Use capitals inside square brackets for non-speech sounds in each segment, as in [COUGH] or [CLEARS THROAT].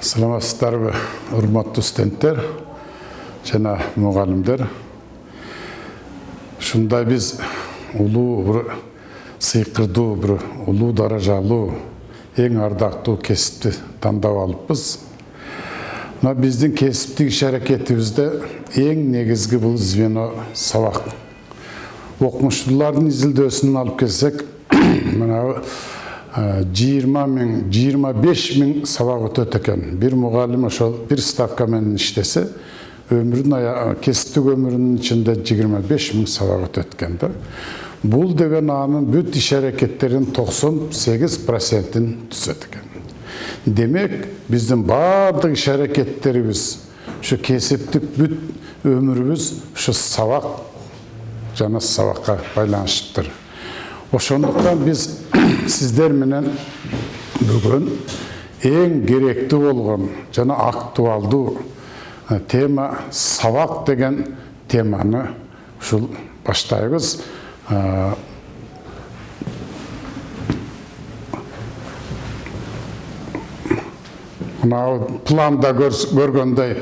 саламатсыздарбы урматтуу студенттер жана мугалимдер ушундай биз улуу сыйкырдуу бир улуу даражалуу эң ардактуу кесипти тандап алыппыз мына биздин кесиптик иш аракетибизде эң негизги бул звено сабак окумуштуулардын изилдөөсүнөн алып келсек мына жыйырма миң жыйырма беш миң сабак өтөт экен бир мугалим ошол бир ставка менен иштесе өмүрүнүн кесиптик өмүрүнүн ичинде жыйырма беш миң сабак өтөт экен да бул деген анын бүт иш аракеттеринин токсон сегиз процентин түзөт экен демек биздин баардык иш аракеттерибиз ушу кесиптик бүт өмүрүбүз ушу сабак жана сабакка байланыштыктыр ошондуктан биз сиздер менен бүгүн эң керектүү болгон жана актуалдуу тема сабак деген теманы ушул баштайбыз мына планда көргөндөй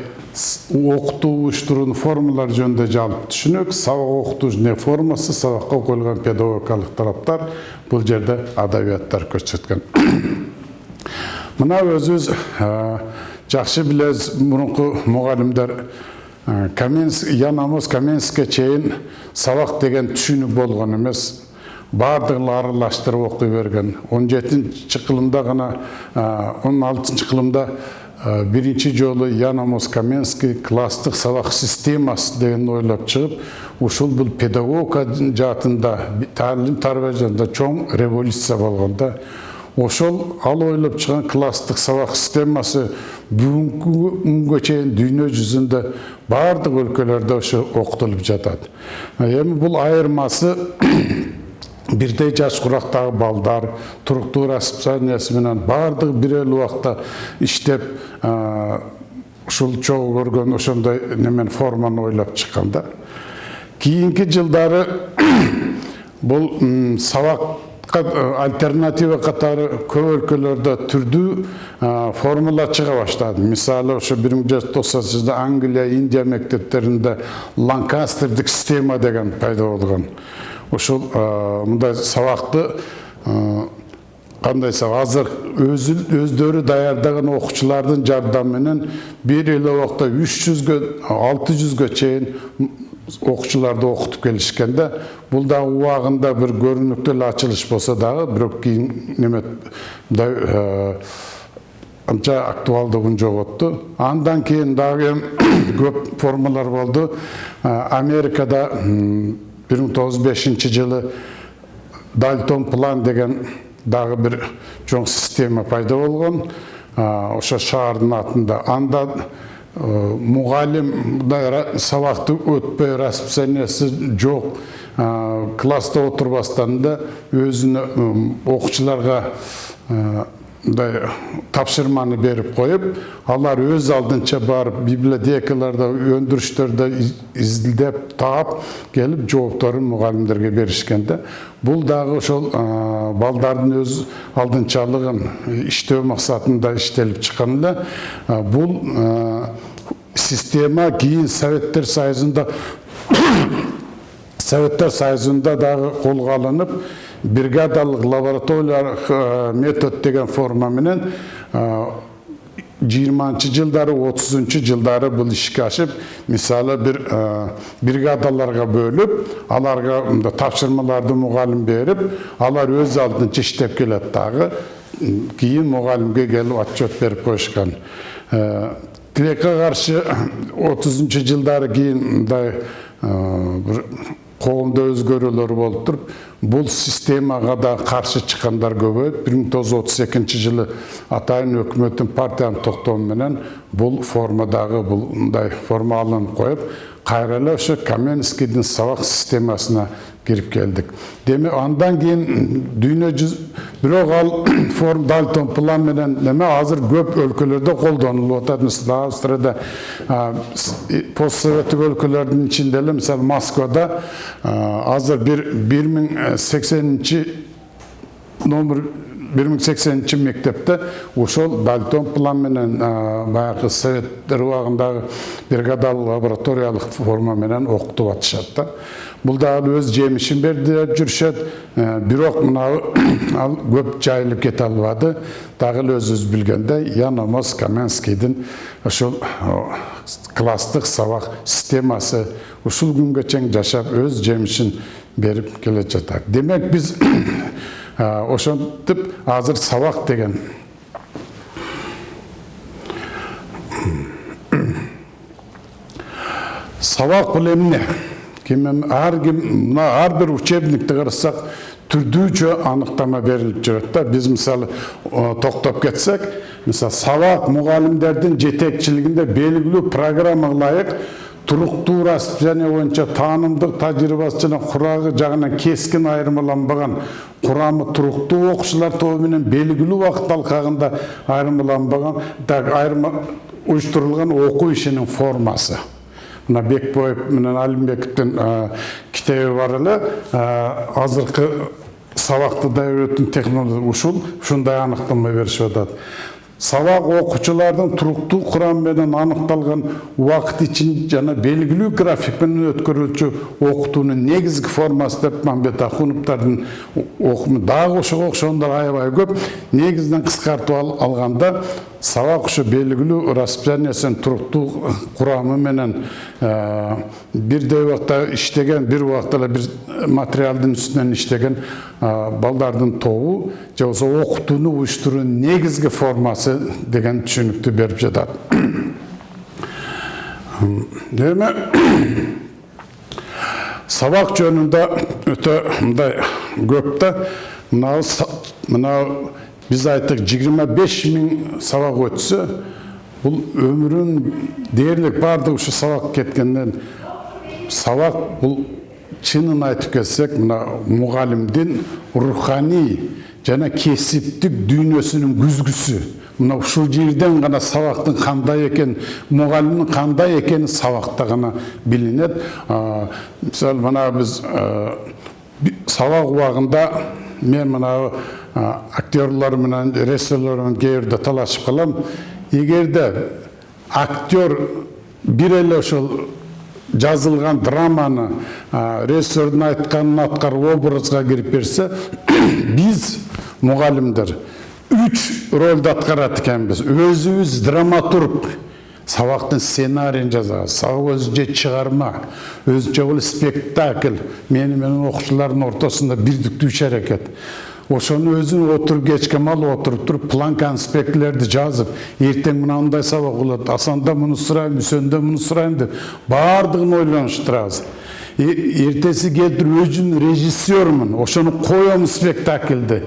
окутуу уюштуруунун формалары жөнүндө жалпы түшүнүк сабак окутуучу формасы сабакка коюлган педагогикалык талаптар бул жерде адабияттар көрсөткөн. [COUGHS] Мына өзүбүз жакшы билебиз мурунку мугалимдер каменский ян амос каменскийге чейин сабак деген түшүнүк болгон эмес. Баардыгын аралаштырып окуй берген. Он жетинчи кылымда гана он алтынчы кылымда биринчи жолу ян амос каменский класстык сабак системасы дегенди ойлоп чыгып ушул бул педагогика жаатында таалим тарбия жаатында чоң революция болгон да ошол ал ойлоп чыган класстык сабак системасы бүгүнкү күнгө чейин дүйнө жүзүндө баардык өлкөлөрдө ошо окутулуп жатат эми бул айырмасы бирдей жаш курактагы балдар туруктуу расписаниясы менен баардыгы бир эле убакта иштеп ушул чогуу көргөн ошондой немен форманы ойлоп чыккан да. Кийинки жылдары [COUGHS] бул сабакка альтернатива катары көп өлкөлөрдө түрдүү формула чыга баштады. Мисалы ошо бир миң жүз токсонунчу жылда англия индия мектептеринде ланкастердик система деген пайда болгон. Ошол мындай сабакты кандай азыр өздөрү даярдаган окуучулардын жардамы менен бир эле убакта үч жүзгө алты жүзгө чейин окуучуларды окутуп келишкен да бул дагы убагында бир көрүнүктүү эле ачылыш болсо дагы бирок кийин неме мындай анча актуалдыгын жоготту андан кийин дагы [COUGHS] көп формалар болду. Америкада бир миң тогуз жүз бешинчи жылы дальтон план деген дагы бир чоң система пайда болгон ошо шаардын атында анда мугалим мындай сабакты өтпөй расписаниясы жок класста отурбастан да окуучуларга мындай тапшырманы берип коюп алар өз алдынча барып библиотекаларда өндүрүштөрдө изилдеп таап келип жоопторун мугалимдерге беришкен да бул дагы ошол балдардын өз алдынчалыгын иштөө максатында иштелип чыккан эле бул система кийин советтер союзунда [COUGHS] советтер союзунда дагы колго алынып бригадалык лабораториялык метод деген форма менен жыйырманчы жылдары отузунчу жылдары бул ишке ашып мисалы бир бригадаларга бөлүп аларга мындай тапшырмаларды мугалим берип алар өз алдынча иштеп келет дагы кийин мугалимге келип отчет берип коюшкан. Тилекке каршы [COUGHS] отузунчу жылдары кийин мындай коомдо өзгөрүүлөр болуп туруп бул системага да чыккандар көбөйүп бир миң тогуз жүз жылы атайын өкмөттүн партиянын токтому менен бул форма дагы бул мындай форма алынып коюп кайра эле ошо каменскийдин сабак системасына кирип келдик демек андан кийин дүйнө жүз бирок ал форм дальтон план менен неме азыр көп өлкөлөрдө колдонулуп атат мисалы австрияда постсоветтик өлкөлөрдүн ичинде эле мисалы москвада азыр бир бир миң сексенинчи номер бир миң сексенинчи мектепте ошол дальтон план менен баягы советтер убагындагы бригадалык лабораториялык форма менен окутуп атышат да бул дагы өз жемишин берди деп жүрүшөт бирок мынау ал көп жайылып кете албады дагы өзүбүз билгендей яномос каменскийдин ошол класстык сабак системасы ушул күнгө чейин жашап өз жемишин берип келе жатат демек биз ошентип азыр сабак деген сабак бул эмне ар ким мына ар бир учебникти карасак түрдүүчө аныктама берилип жүрөт да. Биз мисалы токтоп кетсек мугалимдердин жетекчилигинде белгилүү программага ылайык туруктуу расписание боюнча таанымдык тажрыйбасы жана курагы жагынан кескин айырмаланбаган курамы туруктуу окуучулар тобу менен белгилүү убакыт алкагында айырмаланбаган так айырма уюштурулган окуу ишинин формасы мына бекбоев менен алимбековдин китеби бар эле азыркы сабакты даярдоодун технология ушул ушундай аныктама беришип атат сабак окуучулардын туруктуу курамы менен аныкталган убакыт ичин жана белгилүү график менен өткөрүлчү окутуунун негизги формасы деп мамбет ахуновдордун окуму дагы ошого окшогондор аябай көп негизинен кыскартып алганда сабак ушу белгилүү расписаниясынын туруктуу курамы менен бирдей убакта иштеген бир убакта эле бир материалдын үстүнөн иштеген балдардын тобу же болбосо окутууну уюштуруунун негизги формасы деген түшүнүктү берип жатат эми сабак жөнүндө өтө мындай көп да мынау мынау биз айттык жыйырма беш миң сабак өтсө бул өмүрүн дээрлик баардыгы ушу сабак кеткенден сабак бул чынын айтып кетсек мына мугалимдин руханий жана кесиптик дүйнөсүнүн күзгүсү мына ушул жерден гана сабактын кандай экен мугалимдин кандай экени сабакта гана билинет мисалы мына биз сабак убагында мен мына актерлор менен режиссерлор менен кээ бирде талашып калам эгерде актер бир эле ошол жазылган драманы режиссердун айтканын аткарып образга кирип берсе [COUGHS] биз мугалимдер үч ролду аткарат экенбиз өзүбүз драматург сабактын сценарийин жазабыз сабак өзүнчө чыгарма өзүнчө бул спектакль мени менен окуучулардын ортосунда бирдиктүү иш аракет ошону өзүң отуруп кечке маал отуруп туруп план конспектилерди жазып эртең мынандай сабак болот асанда муну сурайм үсөндө муну сурайм деп баардыгын ойлонуштурабыз эртеси келтирип өзүм режиссермун ошону коем спектакльди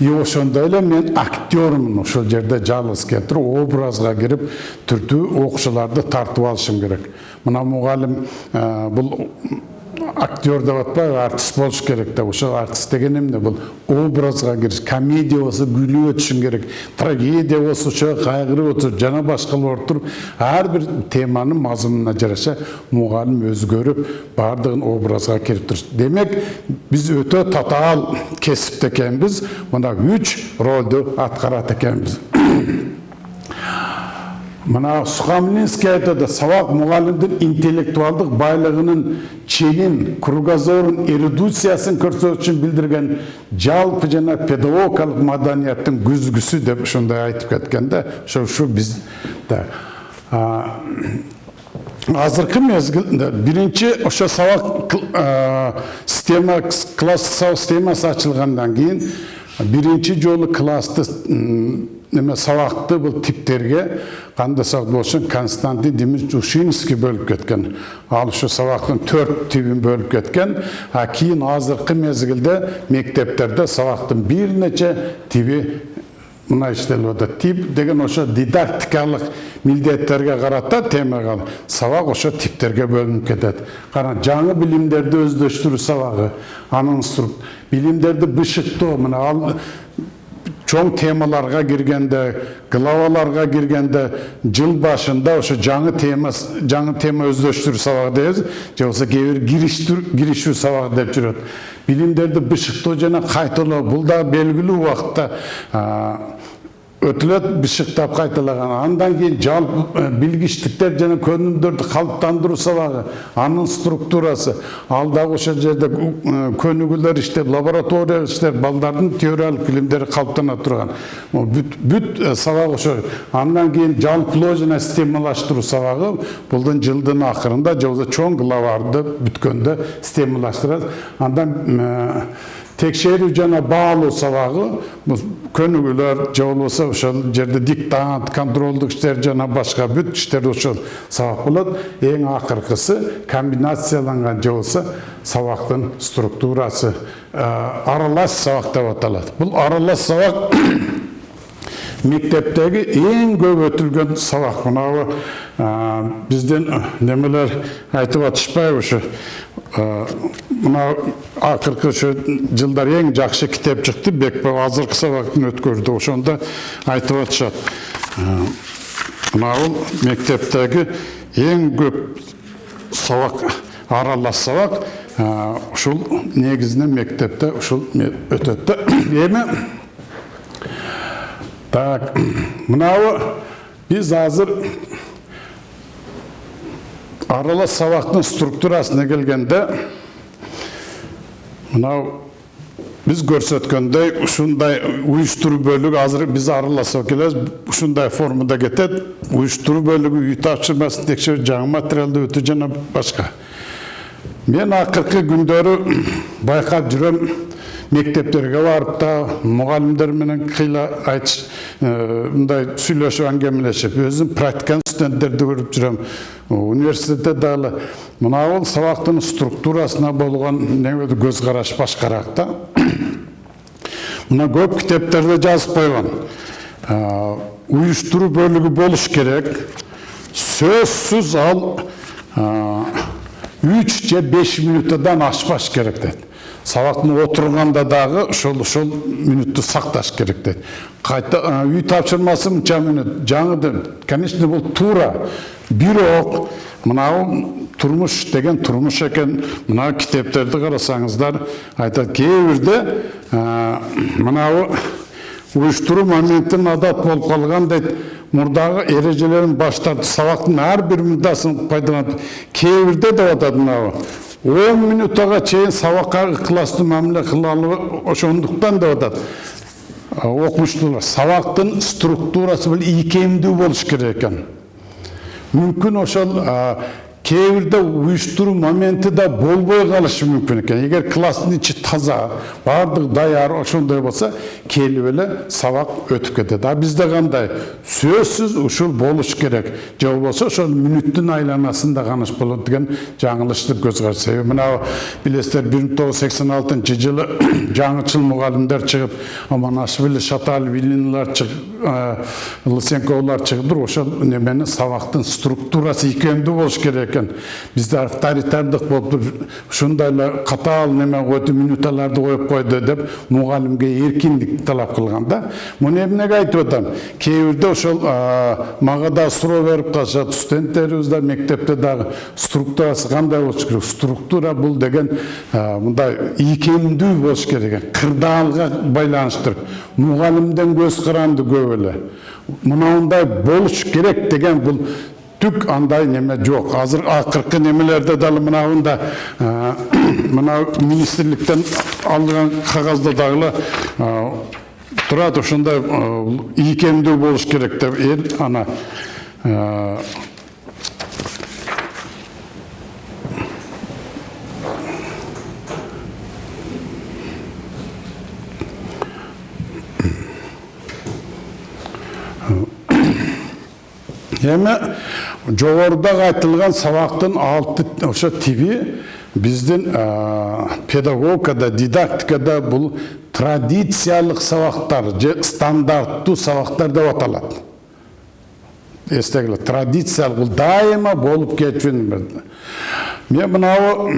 и ошондой эле мен актерлмун ошол жерде жалгыз келтирип образга кирип түрдүү окуучуларды тартып алышым керек мына мугалим бул актер деп атпайбы артист болуш керек деп ошол артист деген эмне бул образга кириш комедия болсо күлүп өтүшүң керек трагедия болсо ошо кайгырып өтүш жана башкалар туруп ар бир теманын мазмунуна жараша мугалим өзгөрүп баардыгын образга кирип туруш демек биз өтө татаал кесипте экенбиз мына үч ролду аткарат экенбиз мына сухомлинский айтады сабак мугалимдин интеллектуалдык байлыгынын ченин кругозорун эрудициясын көрсөтүш үчүн билдирген жалпы жана педагогикалык маданияттын күзгүсү деп ушундай айтып кеткен да ошо биз да. Азыркы мезгилде биринчи ошо сабак система сабак системасы ачылгандан кийин биринчи жолу классты неме сабакты бул типтерге кандай сабак болушу константин дмитриевич ушинский бөлүп кеткен. Ал ушу сабактын төрт тибин бөлүп кеткен. А кийин азыркы мезгилде мектептерде сабактын бир нече тиби мына иштелип атат тип деген ошо дидактикалык милдеттерге карата темага сабак ошо типтерге бөлүнүп кетет кара жаңы билимдерди өздөштүрүү сабагы анын билимдерди бышыктоо мына чоң темаларга киргенде главаларга киргенде жыл башында ошо жаңы тема жаңы тема өздөштүрүү сабагы дейбиз. Же болбосо кээ бир киришүү сабагы деп жүрөт. Билимдерди бышыктоо жана кайталоо бул да белгилүү убакытта өтүлөт бышыктап кайталаган андан кийин жалпы билгичтиктер жана көнүмдөрдү калыптандыруу сабагы анын структурасы ал дагы ошол жерде көнүгүүлөр иштеп лаборатория иштеп балдардын теориялык билимдери калыптана турган бүт бүт сабак ошо андан кийин жалпылоо жана системалаштыруу сабагы булдун жылдын акырында же болбосо чоң главарды бүткөндө системалаштырат андан текшерүү жана баалоо сабагы көнүгүүлөр же болбосо ошол жерде диктант контролдук иштер жана башка бүт иштер ошол сабак болот эң акыркысы комбинацияланган же болбосо сабактын структурасы аралаш сабак деп аталат бул аралаш сабак мектептеги эң көп өтүлгөн сабак мынабу биздин немелер айтып атышпайбы ушу мына акыркы ошо жылдар эң жакшы китеп чыкты бекбо азыркы сабактын өткөрдү ошондо айтып атышат. Мына бул мектептеги эң көп сабак аралаш сабак ушул негизинен мектепте ушул өтөт да. [COUGHS] Эми так мынабу биз азыр аралас сабақтың структурасына келгенде мынау біз көрсөткөндөй ушундай уюштуруу бөлүгү азыр биз араласып келебиз ушундай формада кетет уюштуруу бөлүгү үй тапшырмасын текшерүү жаңы материалды өтүү жана башка мен акыркы күндөрү байкап жүрөм мектептерге барып та мұғалімдер менен кыйла айтыш мындай сүйлөшүп аңгемелешип өзүм практиканы студенттерди көрүп жүрөм университетте дагы мына бул сабактын структурасына болгон көз караш башкараак да [COUGHS] мына көп китептерде жазып койгон уюштуруу бөлүгү болуш керек. Сөзсүз ал үч же беш минуттан ашпаш керек дейт сабақтың отырғанда дағы ошол ошол мүнөттү сакташ керек дейт кайта үй тапшырмасы мынча мүнөт жаңы конечно бул туура бирок мынау турмуш деген турмуш экен мына китептерди карасаңыздар айтат кээ бирде мынабу уюштуруу моментин адат болуп калган дейт мурдагы эрежелерин баш тартып сабактын ар бир мындасын пайдаланып кээ бирде деп атат мынабу он минуттага чейин сабакка ыкылаштуу мамиле кылалы ошондуктан деп атат окумуштуулар сабактын структурасы бул ийкемдүү болуш керек экен мүмкүн ошол кээ бирде уюштуруу моменти да болбой калышы мүмкүн экен эгер класстын ичи таза баардыгы даяр ошондой болсо келип эле сабак өтүп кетет а бизде кандай сөзсүз ушул болуш керек же болбосо ошол мүнөттүн айланасында каныш болот деген жаңылышты көз караш себеби мына билесиздер бир миң тогуз жүз сексен алтынчы жылы жаңычыл мугалимдер чыгып оманашвили шаталов ильиналар лысенковлар чыгыптыр ошол немени сабактын структурасы ийкемдүү болуш керек экен бизде авторитардык болуп ушундай эле катаал неме койду минуталарды коюп койду деп мугалимге эркиндик талап кылган да муну эмнеге айтып атам кээ бирде ошол мага да суроо берип калышат студенттерибиз да мектепте дагы структурасы кандай болуш керек структура бул деген мындай ийкемдүү болуш керек экен кырдаалга байланыштуу мугалимдин көз каранды көп эле мынандай болуш керек деген бул түк андай неме жоқ азыр акыркы немелерде дагы мынабында мына министрликтен алган кагазда дагы турат ошондой ийкемдүү болуш керек деп эл ана эми жогоруда айтылган сабактын алты ошо тиби биздин педагогикада дидактикада бул традициялык сабактар же стандарттуу сабактар деп аталат эстегиле традициялык бул дайыма болуп кетчү мен мынабу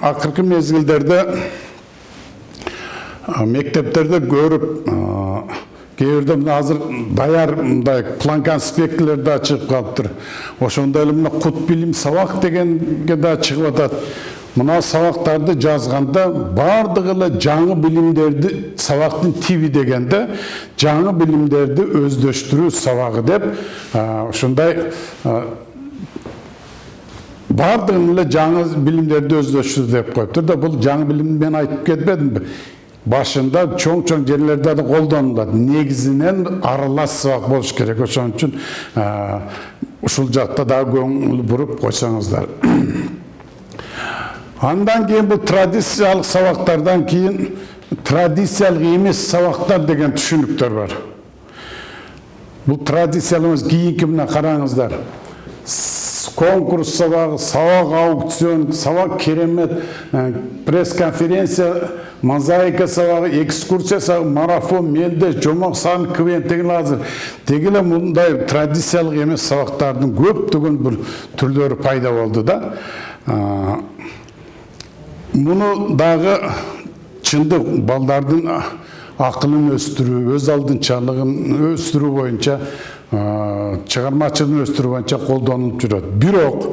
акыркы мезгилдерде мектептерде көрүп кээ бирде мына азыр даяр мындай план конспектилер да чыгып калыптыр ошондой эле мына кут билим сабак дегенге да чыгып атат мына сабактарды жазганда баардыгы эле жаңы билимдерди сабактын тиби дегенде жаңы билимдерди өздөштүрүү сабагы деп ушундай баардыгын эле жаңы билимдерди өздөштүрүү деп коюптур да бул жаңы билимди мен айтып кетпедимби башында чоң чоң жерлерде да колдонулат негизинен аралас сабак болуш керек ошон үчүн ушул жакта дагы көңүл буруп койсоңуздар андан кийин бул традициялык сабактардан кийин традициялык эмес сабактар деген түшүнүктөр бар бул традициялык эмес кийинки мына караңыздар конкурс сабагы сабак аукцион сабак керемет пресс конференция мозаика сабагы экскурсия сабагы марафон мелдеш жомок сан деген азыр. Деги эле мындай традициялык эмес сабактардын көптөгөн бир түрлөрү пайда болду да. Муну дагы чындык балдардын акылын өстүрүү өз алдынчалыгын өстүрүү боюнча чыгармачылыгын өстүрүү боюнча колдонулуп жүрөт бирок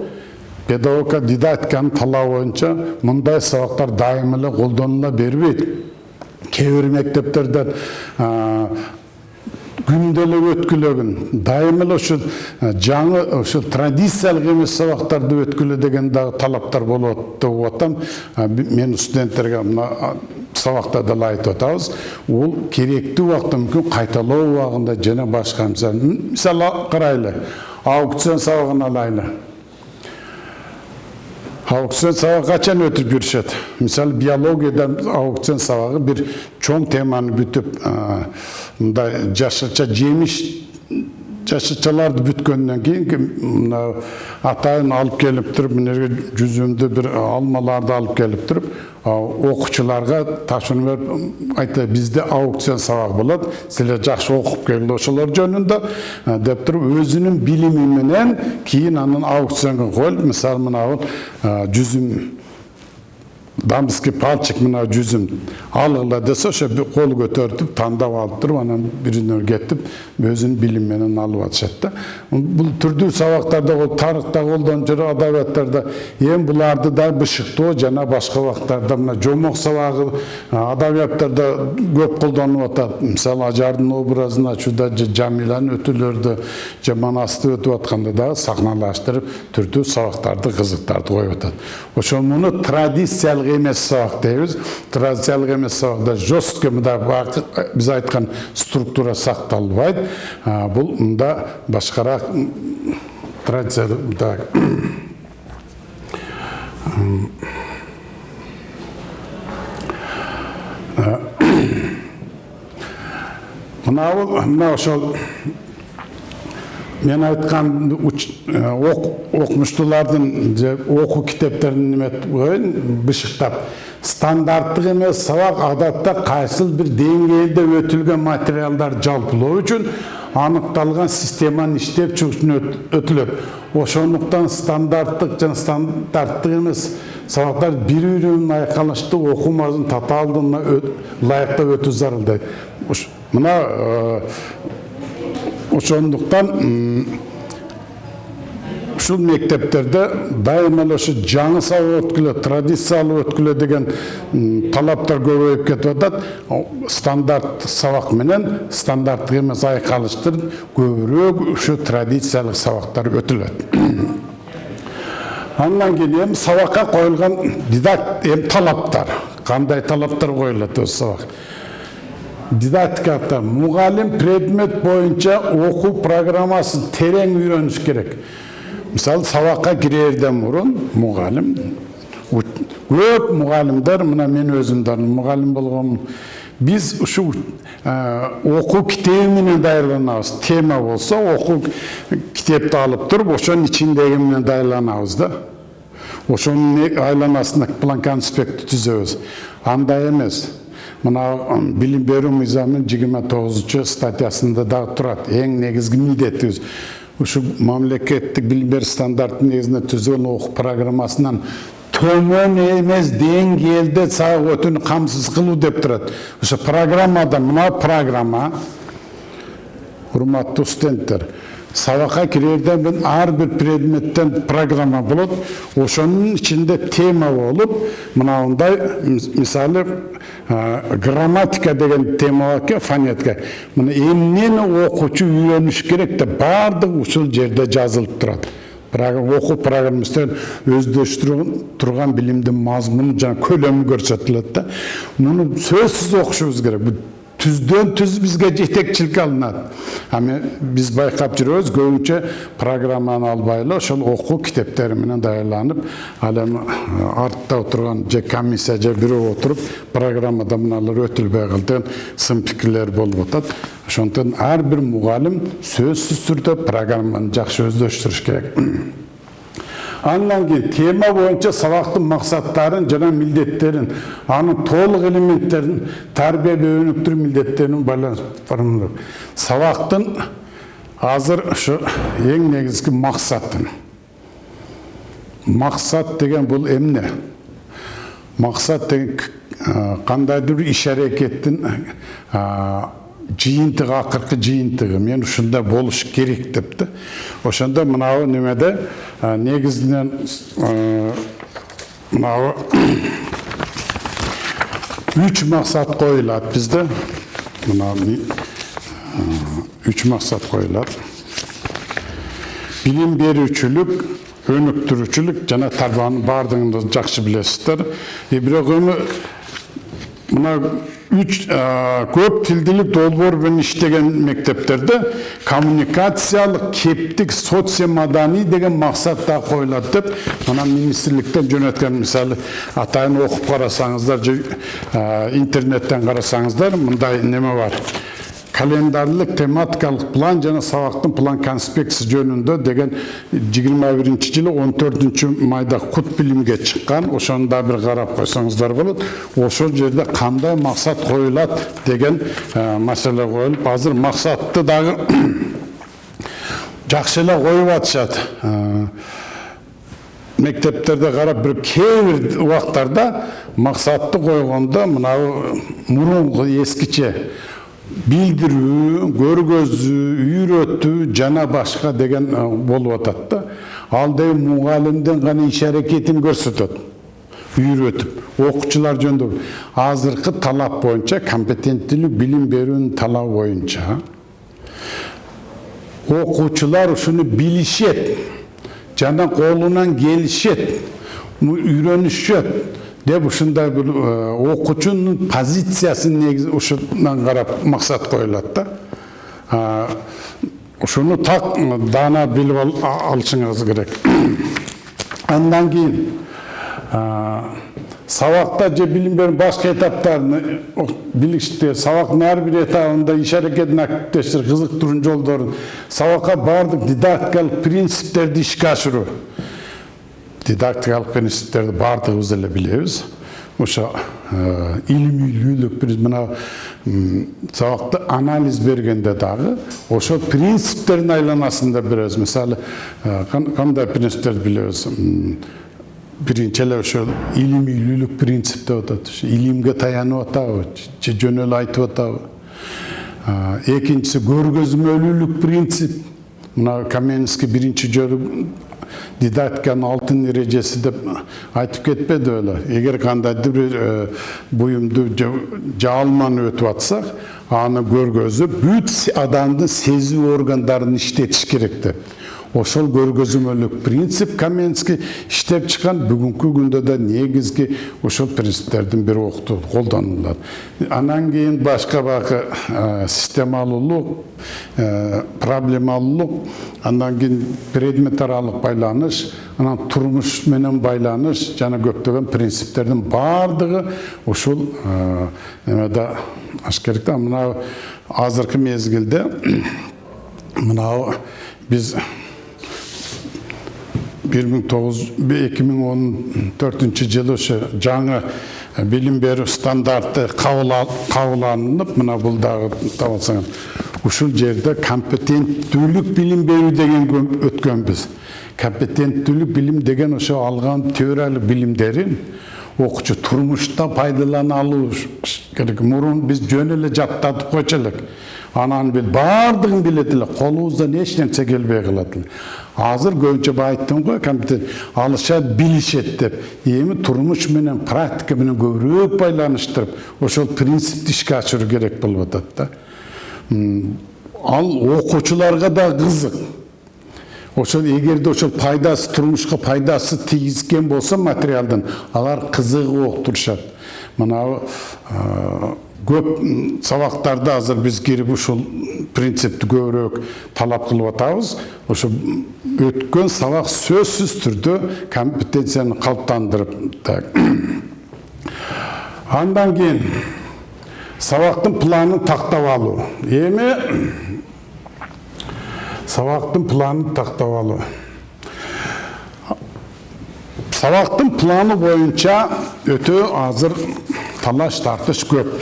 педагогика дидактиканын талабы боюнча мындай сабактар дайым эле колдонула бербейт кээ бир мектептерден күндө эле өткүлөгүн дайым эле ушул жаңы ушул традициялык эмес сабактарды өткүлө деген дагы талаптар болот деп атам мен студенттерге мына сабакта деле айтып атабыз ол керектүү убакта мүмкүн кайталоо убагында жана башка мисалы карайлы аукцион сабагын алайлы аукцион сабагы качан өтүп жүрүшөт мисалы биологияда аукцион сабагы бир чоң теманы бүтүп мындай жашырча жемиш жашырчаларды бүткөндөн кийин мына атайын алып келип туруп мына жерге жүзүмдүү бир алмаларды алып келип туруп окуучуларга тапшырма берип айтты бизде аукцион сабагы болот силер жакшы окуп келгиле ошолор жөнүндө деп туруп өзүнүн билими менен кийин анан аукционго коюлуп мисалы мына жүзүм дамский пальчик мына жүзүм алгыла десе ошо кол көтөртүп тандап алып туруп анан биринен кетип өзүнүн билими менен алып атышат да бул түрдүү сабактарда тарыхта колдонуп жүрөт адабияттарда эми буларды да бышыктоо жана башка убактарда мына жомок сабагы адабияттарда көп колдонулуп атат мисалы ажардын образын ачууда же жамиланын өтүүлөрдө же манасты өтүп атканда дагы сахналаштырып түрдүү сабактарды кызыктарды коюп атат ошо муну традициялык емес сабақ дейбіз традициялық емес сабақта жестко мында біз айтқан структура сақталбайды бұл мында башқарақ традициялық так мынау мынау ошол мен айтқан оқымыштылардың оқу кітептерін неме қояйын бышықтап стандарттық емес сабақ адатта қайсыл бір деңгейде өтілген материалдар жалпылау үшін анықталған системаны іштеп үшін өтіледі ошондуктан стандарттық жана стандарттық емес сабактар бири бири менен айкалыштуу окуу мазмунун татаалдыгына ылайыктап өтүү зарыл дейт мына ошондуктан ушул мектептерде дайыма эле ушу жаңы сабак өткүлө традициялуу өткүлө деген талаптар көбөйүп кетип атат стандарт сабак менен стандарттык эмес айкалыштырып көбүрөөк ушу традициялык сабактар өтүлөт андан кийин эми сабакка коюлган дидакт эми талаптар кандай талаптар коюлат өзү сабак дидактикада мұғалім предмет бойынша оқу программасын терең үйреніш керек. Мысалы сабаққа кірерден бұрын мұғалім көп мұғалімдер мына мен өзімді мұғалім болған біз ушу оқу кітебі менен даярланабыз тема болса оқу кітепті алып тұрып ошонун ичиндеги менен даярланабыз да. Ошонун айланасында план конспектти түзөбүз андай эмес мына билим берүү мыйзамынын жыйырма тогузунчу статьясында дагы турат эң негизги милдетибиз ушу мамлекеттик билим берүү стандартынын негизинде түзүлгөн окуу программасынан төмөн эмес деңгээлде сабак өтүүнү камсыз кылуу деп турат ошо программада мына программа урматтуу студенттер сабакка кирерден бул ар бир предметтен программа болот ошонун ичинде тема болуп мынандай мисалы грамматика деген тема бар фонетика мына эмнени окуучу үйрөнүш керек деп баардыгы ушул жерде жазылып турат окуу программасынан өздөштүрүп турган билимдин мазмуну жана көлөмү көрсөтүлөт да муну сөзсүз окушубуз керек түздөн түз бизге жетекчилик алынат ами биз байкап жүрөбүз көбүнчө программаны албай ошол окуу китептери менен даярданып ал эми артта отурган же комиссия же бирөө отуруп программада мыналар өтүлбөй калды деген сын пикирлер болуп атат ошондуктан ар бир мугалим сөзсүз түрдө программаны жакшы өздөштүрүш керек андан кийин тема боюнча сабактын максаттарын жана милдеттерин анын толук элементтерин тарбиялоо өнүктүрүү милдеттерин байланыштырып сабактын азыр ушу эң негизги максатын максат деген бул эмне? Максат деген кандайдыр бир иш аракеттин жыйынтыгы акыркы жыйынтыгы мен ушундай болуш керек деп да ошондо мынабу немеде негизинен мынабу үч максат коюлат бизде мына үч максат коюлат билим берүүчүлүк өнүктүрүүчүлүк жана тарбиянын баардыгын жакшы билесиздер бирок эми мына үч көп тилдүүлүк долбоор менен иштеген мектептерде коммуникациялык кептик социомаданий деген максат да коюлат деп мына министрликтен жөнөткөн мисалы атайын окуп карасаңыздар же интернеттен карасаңыздар мындай неме бар календарлык тематикалык план жана сабактын план конспекциясы жөнүндө деген жыйырма биринчи жылы он төртүнчү майда кут билимге чыккан ошону да бир карап койсоңуздар болот ошол жерде кандай максат коюлат деген маселе коюлуп азыр максатты дагы жакшы эле коюп атышат мектептерде карап бир кээ бир убактарда максатты койгондо мынабу мурунку эскиче билдирүү көргөзүү үйрөтүү жана башка деген болуп атат да ал деген мугалимдин гана иш аракетин көрсөтөт үйрөтүп окуучулар жөнүндө азыркы талап боюнча компетенттүүлүк билим берүүнүн талабы боюнча окуучулар ушуну билишет жана колунан келишет үйрөнүшөт деп ушундай бир окуучунун позициясын негизи ушундан карап максат коюлат да. Ушуну так даана билип алышыңыз керек. [CLEARS THROAT] Андан кийин сабакта же билим берүүнүн башка этаптарын билишти сабактын ар бир этабында иш аракетин активдештирип кызыктыруунун жолдорун сабакка баардык дидактикалык принциптерди ишке ашыруу. Дидактикалык принциптерди баардыгыбыз эле билебиз ошо илимилүүлүк биз мына сабакты анализ бергенде дагы ошол принциптердин айланасында беребиз мисалы кандай принциптерди билебиз биринчи эле ошол илимилүүлүк принцип деп атат илимге таянып атабы же жөн эле айтып атабы экинчиси көргөзмөлүүлүк принцип дидактиканын алтын эрежеси деп айтып кетпеди беле эгер кандайдыр бир буюмду же алманы өтүп атсак аны көргөзүп бүт адамдын сезүү органдарын иштетиш керек деп ошол көргөзмөлүк принцип каменский иштеп чыккан бүгүнкү күндө да негизги ошол принциптердин бири окутуу колдонулат анан кийин башка баягы системалуулук проблемалуулук андан кийин предмет аралык байланыш анан турмуш менен байланыш жана көптөгөн принциптердин баардыгы ушул немеде аш керек да мына азыркы мезгилде мынау биз бир миң тогуз эки миң он төртүнчү жылы ошо жаңы билим берүү стандарты кабыл алынып мына бул дагы табылсаңыз ушул жерде компетенттүүлүк билим берүү деген өткөнбүз компетенттүүлүк билим деген ошо алган теориялык билимдерин окуучу турмушта пайдалана алуу керек мурун биз жөн эле жаттатып койчу элек анан бил баардыгын билет эле колубуздан эч нерсе келбей калат эле азыр көбүнчө баягы айттым го компьютер алышат билишет деп. Эми турмуш менен практика менен көбүрөөк байланыштырып ошол принципти ишке ашыруу керек болуп атат да. Ал окуучуларга да кызык. Ошол эгерде ошол пайдасы турмушка пайдасы тийгизген болсо материалдын алар кызыгып окутушат мынабу а, көп м, сабактарда азыр биз кирип ушул принципти көбүрөөк талап кылып атабыз. Ошо өткөн сабак сөзсүз түрдө компетенцияны калыптандырып [CLEARS THROAT] андан кийин сабактын планын тактап алуу эми сабақтың планын тақтап алу. Сабақтың планы бойынша өте азыр талаш тартыш көп.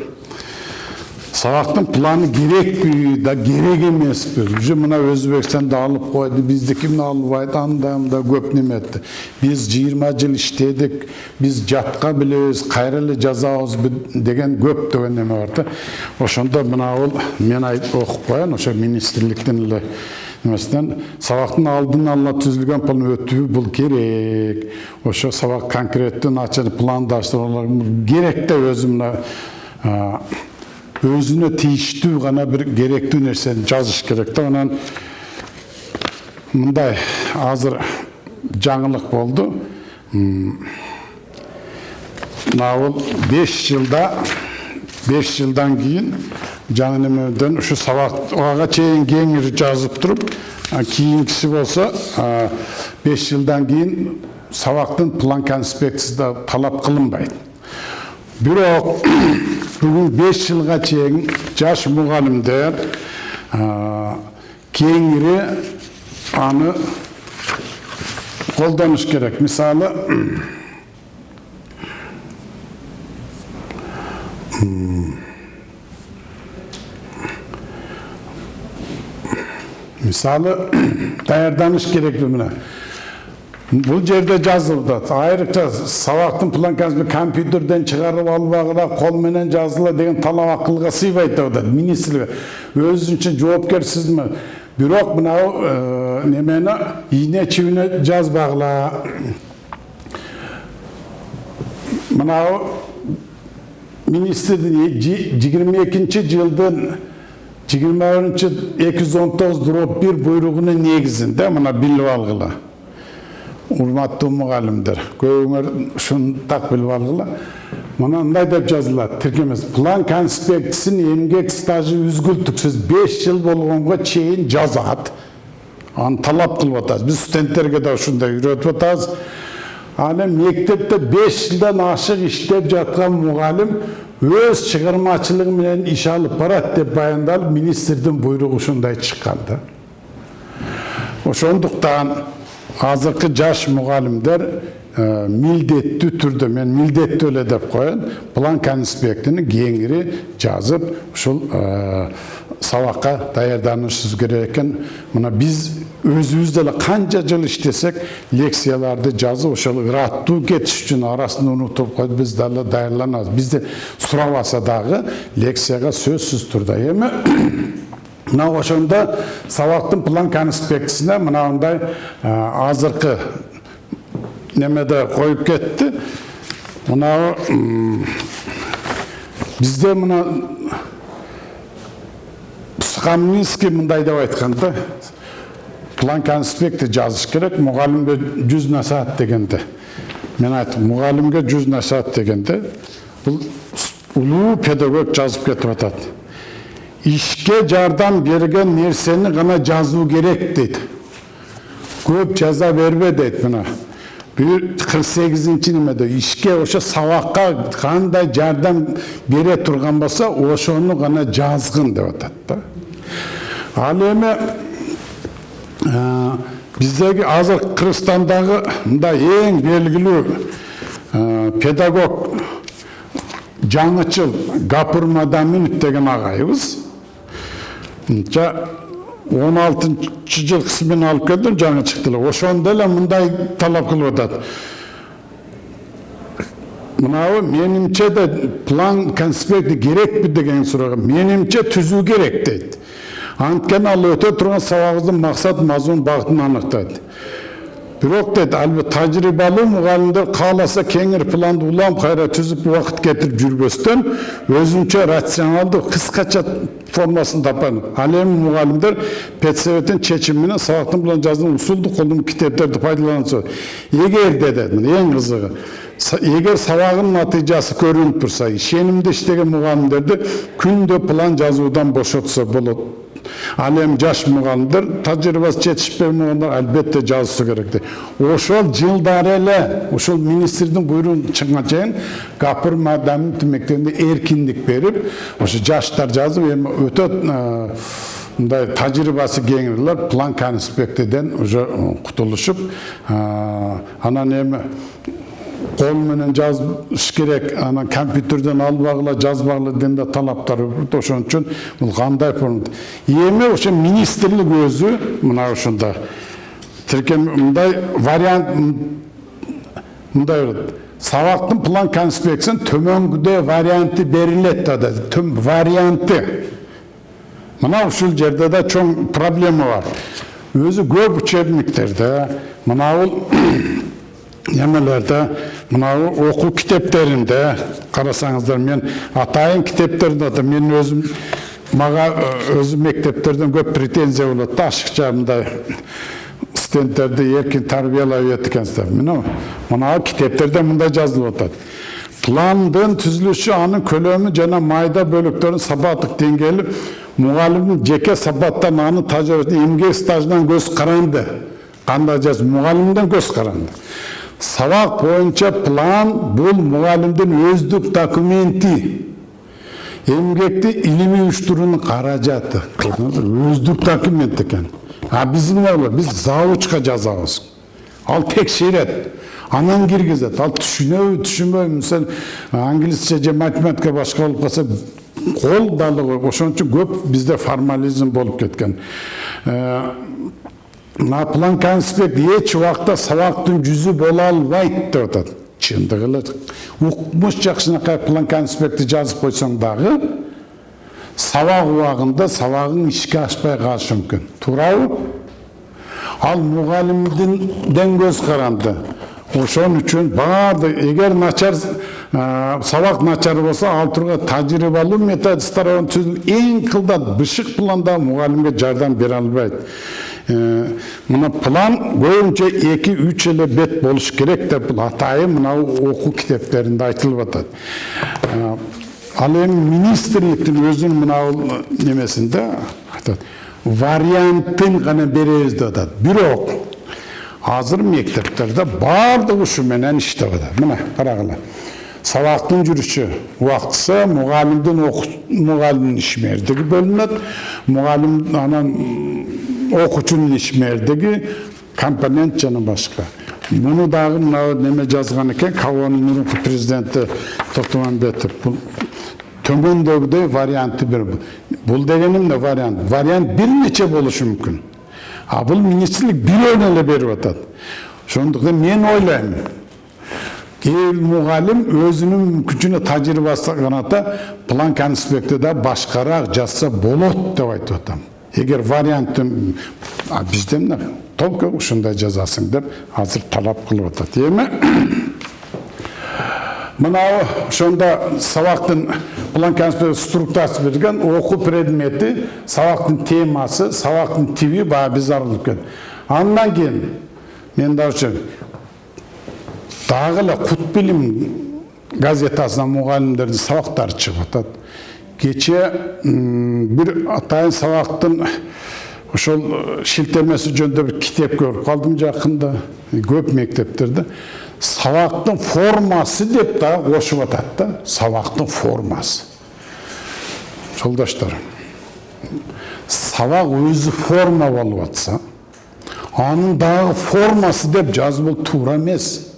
Сабақтың планы керек да керек емес пе уже мына өзбекстанда алып қойды биздики мына албайт анда мында көп неме этти биз жыйырма жыл иштедик биз жатка билебиз кайра эле жазабыз деген көптөгөн неме бар да ошондо мынабул мен айтып окуп коеюн ошо министрликтин эле немесинен сабактын алдын ала түзүлгөн план өтүү бул керек ошо сабак конкреттүү начар пландаштыруулар керек да өзү мына а, өзүнө тийиштүү гана бир керектүү нерсени жазыш керек да анан мындай азыр жаңылык болду мына бул беш жылда беш жылдан кийин жаңы немеден ушу сабакка чейин кеңири жазып туруп кийинкиси болсо беш жылдан кийин сабактын план конспекциясы да талап кылынбайт бирок бүгүн беш жылга чейин жаш мугалимдер кеңири аны колдонуш керек мисалы мисалы даярданыш керек мына бул жерде жазылды айрыкча сабактын план компьютерден чыгарып албагыла кол менен жазыла деген талап акылга сыйбайт деп атат министрлик өзүнчө жоопкерсизми бирок мынау немени ийне чибине жазбагыла мынау биринчи эки жүз он тогуз дроп бир буйругунун негизинде мына билип алгыла урматтуу мугалимдер көбүңөр ушуну так билип алгыла мына мындай деп жазылат тиркемес план конспектисин эмгек стажы үзгүлтүксүз беш жыл болгонго чейин жазат аны талап кылып атабыз биз студенттерге да ушундай үйрөтүп атабыз эми мектепте беш жылдан ашык иштеп жаткан мугалим өз чыгармачылыгы менен иш алып барат деп баяндалып министрдин буйругу ушундай чыккан да ошондуктан азыркы жаш мугалимдер милдеттүү түрдө мен милдеттүү эле деп коеюн план конспектини кеңири жазып ушул сабакка даярданышыбыз керек экен. Мына биз өзүбүз деле канча жыл иштесек лекцияларды жазып ошол ыраттуу кетиш үчүн арасында унутуп коюп биз дагы даярланабыз. Бизде сурабаса дагы лекцияга сөзсүз турда эми мына ошондо сабактын план конспектисине мынандай азыркы немеде коюп кетти. Мынау бизде мына Скаминский мындай деп айткан да. План конспекти жазыш керек мугалимге жүз насаат дегенде мен айттым мугалимге жүз насаат дегенде бул улуу педагог жазып кетип атат. Ишке жардам берген нерсени гана жазуу керек дейт көп жаза бербе дейт мына кырк сегизинчи немеде ишке ошо сабакка кандай жардам бере турган болсо ошону гана жазгын деп атат да ал эми биздеги азыр кыргызстандагы мындай эң белгилүү педагог жаңычыл гапур мадаминов деген агайыбыз он алтынчы жылкы смен алып келдим жаңы чыкты эле ошондо эле мындай талап кылып атат мынау менимче да план конспекти керекпи деген суроого менимче түзүү керек дейт анткени ал өтө турган сабагыбыздын максат мазмун багытын аныктайт бирок дейт албетте тажрыйбалуу мугалимдер кааласа кеңири планды улам кайра түзүп убакыт кетирип жүрбөстөн өзүнчө рационалдуу кыскача формасын тапкан ал эми мугалимдер педсоветтин менен сабактын план жазуун усулду колдонуп китептерди пайдаланса эгер дедет эң кызыгы егер сабағының натыйжасы көрініп тұрса ишенимде иштеген мугалимдерди күндө план жазуудан бошотса болот ал эми жаш мугалимдер тажрыйбасы жетишпей мугалимдер албетте жазышса керек ошол жылдары эле ушул министрдин буйругун чыкканга чейин гапыр маданит мектебинде эркиндик берип ошо жаштар жазып эми өтө мындай тажрыйбасы кеңирлер план конспектиден уже кутулушуп анан эми кол менен жазыш керек анан компьютерден албагыла жазбагыла деген да талаптар ошон үчүн бул кандай форма эми ошо министрлик өзү мына ушунда тиркем мындай вариант мындай болот сабактын план конспекциясын төмөнгүдөй варианты берилет да варианты мына ушул жерде да чоң проблема бар өзү көп учебниктерде мынабул немелерде мынау оқу китептеринде қарасаңыздар мен атайын китептерде да мен өзім маға өзім мектептерден көп претензия болады да ашықша мындай студенттерді еркін тәрбиелеп еткенсіздер. Міне мынау китептерде мындай жазылып жатады пландын түзүлүшү анын көлөмү жана майда бөлүктөрүнүн сапаттык деңгээли мугалимдин жеке сапаттан анын тажрыйбасынан эмгек стажынан көз каранды кандай жаз мугалимден көз каранды сабақ бойынша план бұл мұғалімдің өздік документі емгекті илимий уюштуруунун каражаты өздік документ екен а биз эмне болот биз завучка жазабыз ал текшерет анан киргизет ал түшүнөбү түшүнбөйбү мисалы англисче же математика башка болуп калса кол далы ошон үчүн көп бизде формализм болуп кеткен мына план конспект эч убакта сабактын жүзү боло албайт деп атат. Чындыгы эле укмуш жакшынакай план конспектти жазып койсоң дагы сабак убагында сабагың ишке ашпай калышы мүмкүн. Туурабы? Ал мугалимден көз каранды. Ошон үчүн баардык эгер начар сабак начар болсо ал тургай тажрыйбалуу методисттер эң кылдат бышык планда мугалимге жардам бере албайт. Мына план көбүнчө эки үч эле бет болуш керек деп бул атайын мынау окуу китептеринде айтылып атат ал эми министрликтин өзүнүн мына немесинде айтат вариантын гана беребиз деп атат бирок азыр мектептерде баардыгы ушу менен иштеп атат мына карагыла сабактын жүрүшү убактысы мугалимдин мугалимдин ишмердиги бөлүнөт мугалим анан окуучунун ишмердиги компонент жана башка муну дагы мына неме жазган экен кабонун мурунку президенти токтомамбетов бул төмөндөгүдөй вариантты бир бул дегени эмне вариант вариант бир нече болушу мүмкүн а бул министрлик бирөөнү эле берип атат ошондуктан мен ойлойм кээ мугалим өзүнүн мүмкүнчүнө тажрыйбасы каната план конспектти да башкараак жазса болот деп айтып атам егер вариантты бізде мына только ушундай жазасың деп азыр талап кылып атат эми мынау ошондо сабактын план структурасы берген окуу предмети сабактын темасы сабактын тиби баягы биз арылып кетти андан кийин мен дагы дагы эле кут билим газетасынан мугалимдердин сабактары чыгып атат кече бир атайын сабактын ошол шилтемеси жөнүндө бир китеп көрүп калдым жакында көп мектептерде сабактын формасы деп дагы кошуп атат да сабактын формасы жолдоштор сабак өзү форма болуп атса анын дагы формасы деп жазуу туура эмес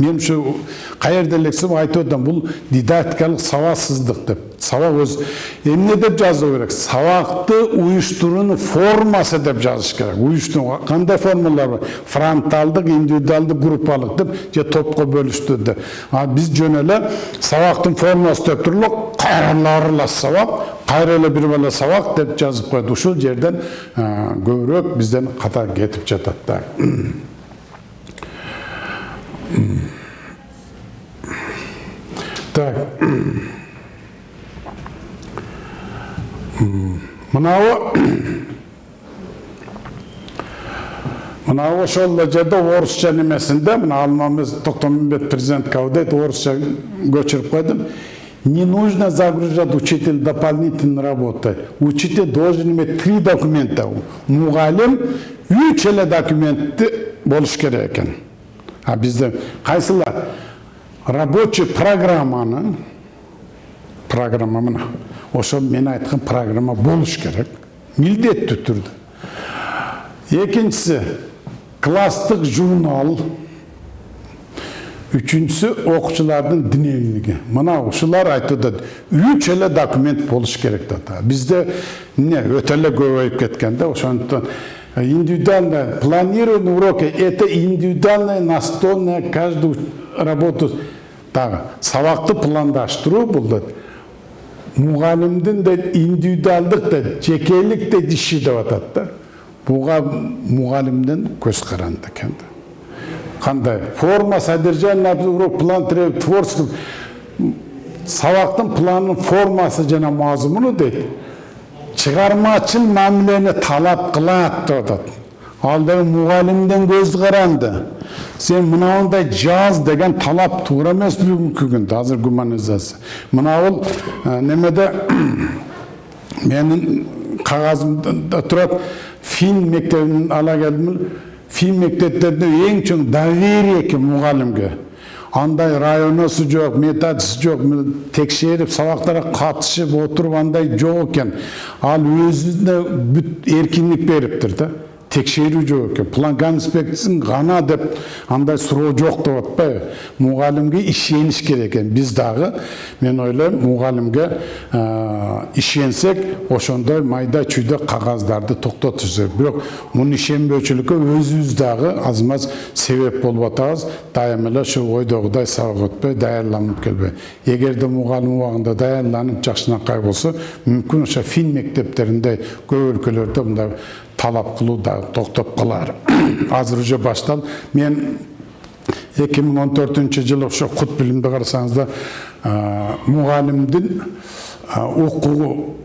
мен ушу каерде элексем айтып атам бул дидактикалык сабаксыздык деп. Сабак өз эмне деп жазуу керек? Сабакты уюштуруунун формасы деп жазыш керек. Уюштуруу кандай формалар бар? Фронталдык индивидуалдык группалык деп же топко бөлүштү деп а биз жөн эле сабактын формасы деп туруп эле кайра эле аралаш сабак кайра эле бир сабак деп жазып коет ушул жерден көбүрөөк бизден ката кетип жатат да. Так. Мынау мынау ошол жерде орусча немесинде мына алмамыз токтомбет президент кабылдайт орусча көчүрүп койдум. Не нужно загружать учитель дополнительной работой учитель должен иметь три документа. Мугалим үч эле документти болуш керек экен. А бізде қайсылар рабочий программаны программа мына ошо мен айткан программа болуш керек милдеттүү түрдө экинчиси класстык журнал. Үчүнчүсү окуучулардын дневниги мына айтып атат үч эле документ болуш керек да бизде эмне өтө эле көбөйүп кеткен да ошондуктан индивидуальное планирование урока это индивидуальное настольная каждую работу. Дагы сабакты пландаштыруу бул да мугалимдин да индивидуалдык да жекелик да иши деп атат да. Мугалимдин көз каранды экен да кандай форма содержание урок план творчество. Сабактын планын формасы жана мазмуну дейт чыгармачыл мамилени талап кылат деп атат ал деги мугалимдин көз каранды. Сен мынандай жаз деген талап туура эмес бүгүнкү күндө азыр гуманизация мына бул немеде [COUGHS] менин кагазымда турат фин мектебин ала келдим. Фин мектептеринде эң чоң доверие экен мугалимге. Андай районосу жоқ методисі жоқ текшеріп сабақтарға қатысып отырып андай жоқ екен. Ал өзіне бүт еркіндік беріптір да. Текшерүү жок экен план конспектисин гана деп андай суроо жок деп атпайбы. Мугалимге ишениш керек экен. Биз дагы мен ойлойм мугалимге ишенсек ошондой майда чүйдө кагаздарды токтотуш керек бирок муну ишенбөөчүлүккө өзүбүз дагы аз маз себеп болуп атабыз. Дайыма эле ошол ойдогудай сабак өтпөй даярданып келбей эгерде мугалим убагында даярданып жакшынакай болсо мүмкүн ошо фин мектептеринде көп өлкөлөрдө мындай талап кылуу да токтоп калар [CLEARS THROAT] азыр уже башталды мен эки миң он төртүнчү жылы ошо кут билимди карасаңыздар мугалимдин укугу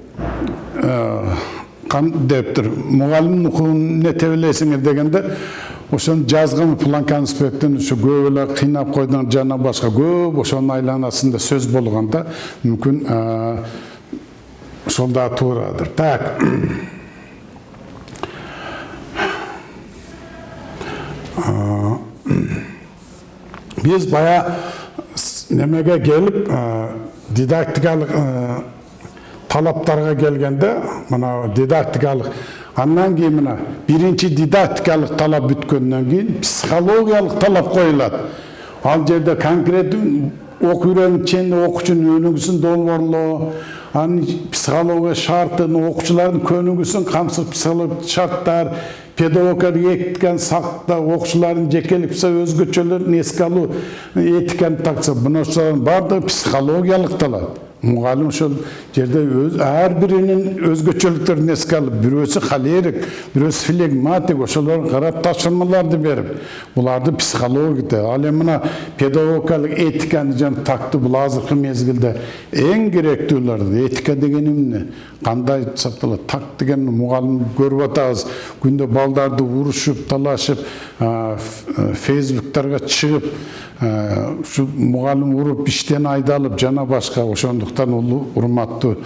дептир мугалимдин укугун эмне тебелейсиңер дегенде ошону жазган план конспекттин ушу көп эле кыйнап койдуң жана башка көп ошонун айланасында сөз болгондо мүмкүн ошол дагы туурадыр так біз бая немеге келіп дидактикалық талаптарға келгенде мына дидактикалық андан кейін мына биринчи дидактикалық талап бүткөндөн кийин психологиялык талап коюлат ал жерде конкреттүү окуу үйрөнүшчүн окуучунун өнүгүүсүн долбоорлоо анын психология шартын окуучулардын көнүгүүсүн камсыз психологиялык шарттар педагогтар этиканы сактоо окуучулардын жекелик өзгөчөлөрүн эске алуу этиканы такса мына баардыгы психологиялык талап мұғалім ошол жерде өз ар биринин өзгөчөлүктөрүн эске алып бирөөсү холерик бирөөсү флегматик ошолорго карап тапшырмаларды берип буларды психология ал эми мына педагогикалык этиканы жана такты бул азыркы мезгилде эң керектүүлөр этика деген эмне кандай сакталат так деген мугалим көрүп атабыз күндө балдарды урушуп талашып фейсбуктарга чыгып ушу мугалим уруп иштен айдалып жана башка ошондуктан улуу урматтуу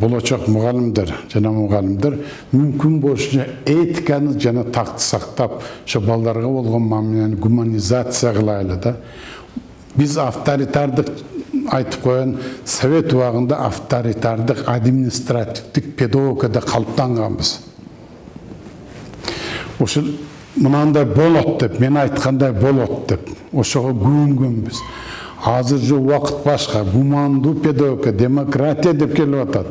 болочок мугалимдер жана мугалимдер мүмкүн болушунча этиканы жана такты сактап ошо балдарга болгон мамилени гуманизация кылайлы да биз авторитардык айтып коеюн совет убагында авторитардык административдик педагогикада калыптанганбыз ушул мынандай болот деп мен айткандай болот деп ошого күйүнгөнбүз азыр же убакыт башка гумандуу педагогика демократия деп келип атат.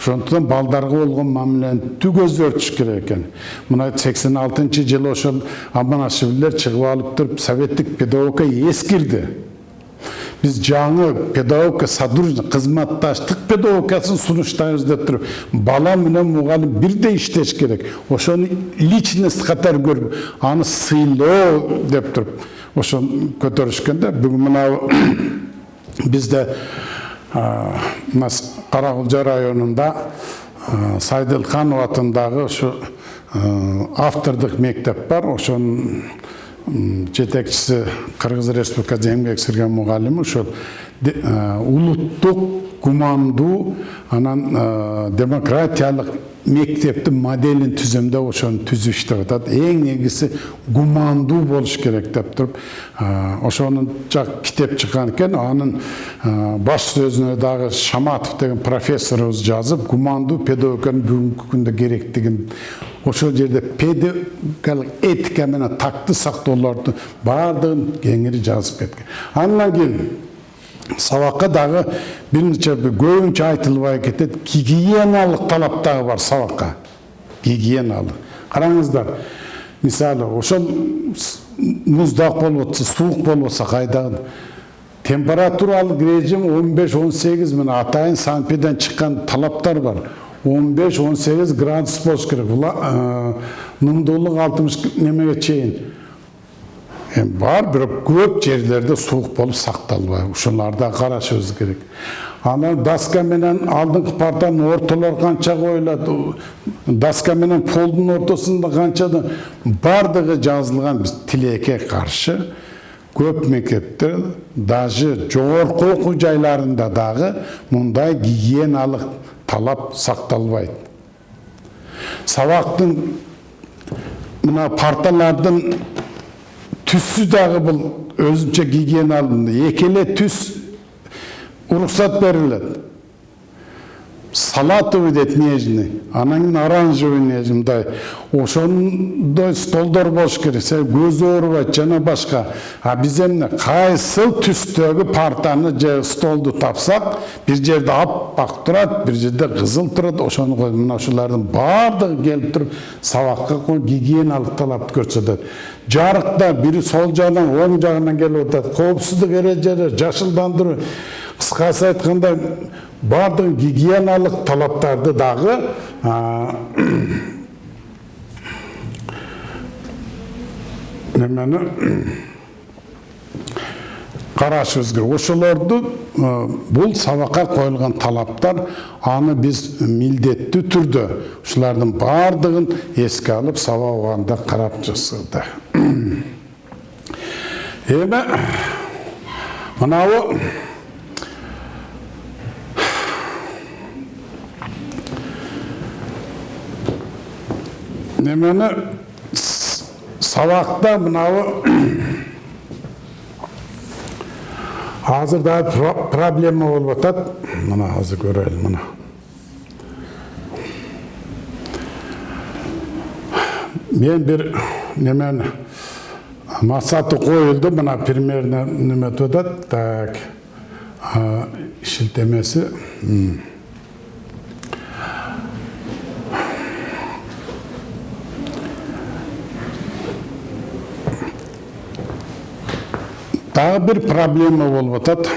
Ошондуктан балдарга болгон мамилени түк өзгөртүш керек экен. Мына сексен алтынчы жылы ошол аманашевилер чыгып алып туруп советтик педагогика эскирди. Биз жаңы педагогика содружный кызматташтык педагогикасын сунуштайбыз деп туруп бала менен мугалим бирдей иштеш керек. Ошону личность катары көрүп аны сыйлоо деп туруп ошону көтөрүшкөн да бүгүн мынау [COUGHS] бизде мына каракулжа районунда сайдылханов атындагы ушу автордук мектеп бар. Ошонун жетекчиси кыргыз республикасы эмгек сіңірген мугалими ошол улуттук гумандуу анан демократиялык мектептин моделин түзөмдөп ошону түзүп иштеп атат. Эң негизгиси гумандуу болуш керек деп туруп ошонун жак китеп чыккан экен. Анын баш сөзүнө дагы шаматов деген профессорубуз жазып гумандуу педагогиканын бүгүнкү күндө керектигин ошол жерде педагогикалык этика менен такты сактоолорду баардыгын кеңири жазып кеткен андан кийин сабакка дагы бир нече көбүнчө айтылбай кетет гигиеналык талап дагы бар сабакка гигиеналык караңыздар мисалы ошол муздак болуп атса суук болуп атса кайдагы температуралык режим он беш он сегиз мына атайын санпиден чыккан талаптар бар. 15-18 градус болуш керек. Нымдуулук алтымыш немеге чейин бар бирок көп жерлерде суук болуп сакталбайт ушуларды да карашыбыз керек анан доска менен алдыңкы партанын ортолор канча коюлат доска менен полдун ортосунда канча баардыгы жазылган биз тилекке каршы көп мектептер даже жогорку окуу жайларында дагы мындай гигиеналык талап сакталбайт сабактын мына парталардын түсү дагы бул өзүнчө гигиеналуу эки эле түс уруксат берилет салатовый дейт нежный анан оранжевый нежный мындай ошондой столдор болуш керек себеби көз оорубайт жана башка а биз эмне кайсыл түстөгү партаны же столду тапсак бир жерде аппак турат бир жерде кызыл турат ошону мына ушулардын баардыгы келип туруп сабакка гигиеналык талапты көрсөтөт жарыкта бири сол жагынан оң жагынан келип атат коопсуздук эрежелери жашылдандыруу кыскасы айтканда бардық гигиеналық талаптарды дағы немені қарашыбыз керек ошолорду бул сабакка коюлган талаптар аны биз милдеттүү түрдө ушулардын баардыгын эске алып сабак убагында карап жасады эми мынабу немені сабақта мынау азыр дагы проблема болуп атат мына азыр көрөлү мына мен бир немени максаты коюлду мына примерно неметип атат так шилтемеси дагы бир проблема болуп атат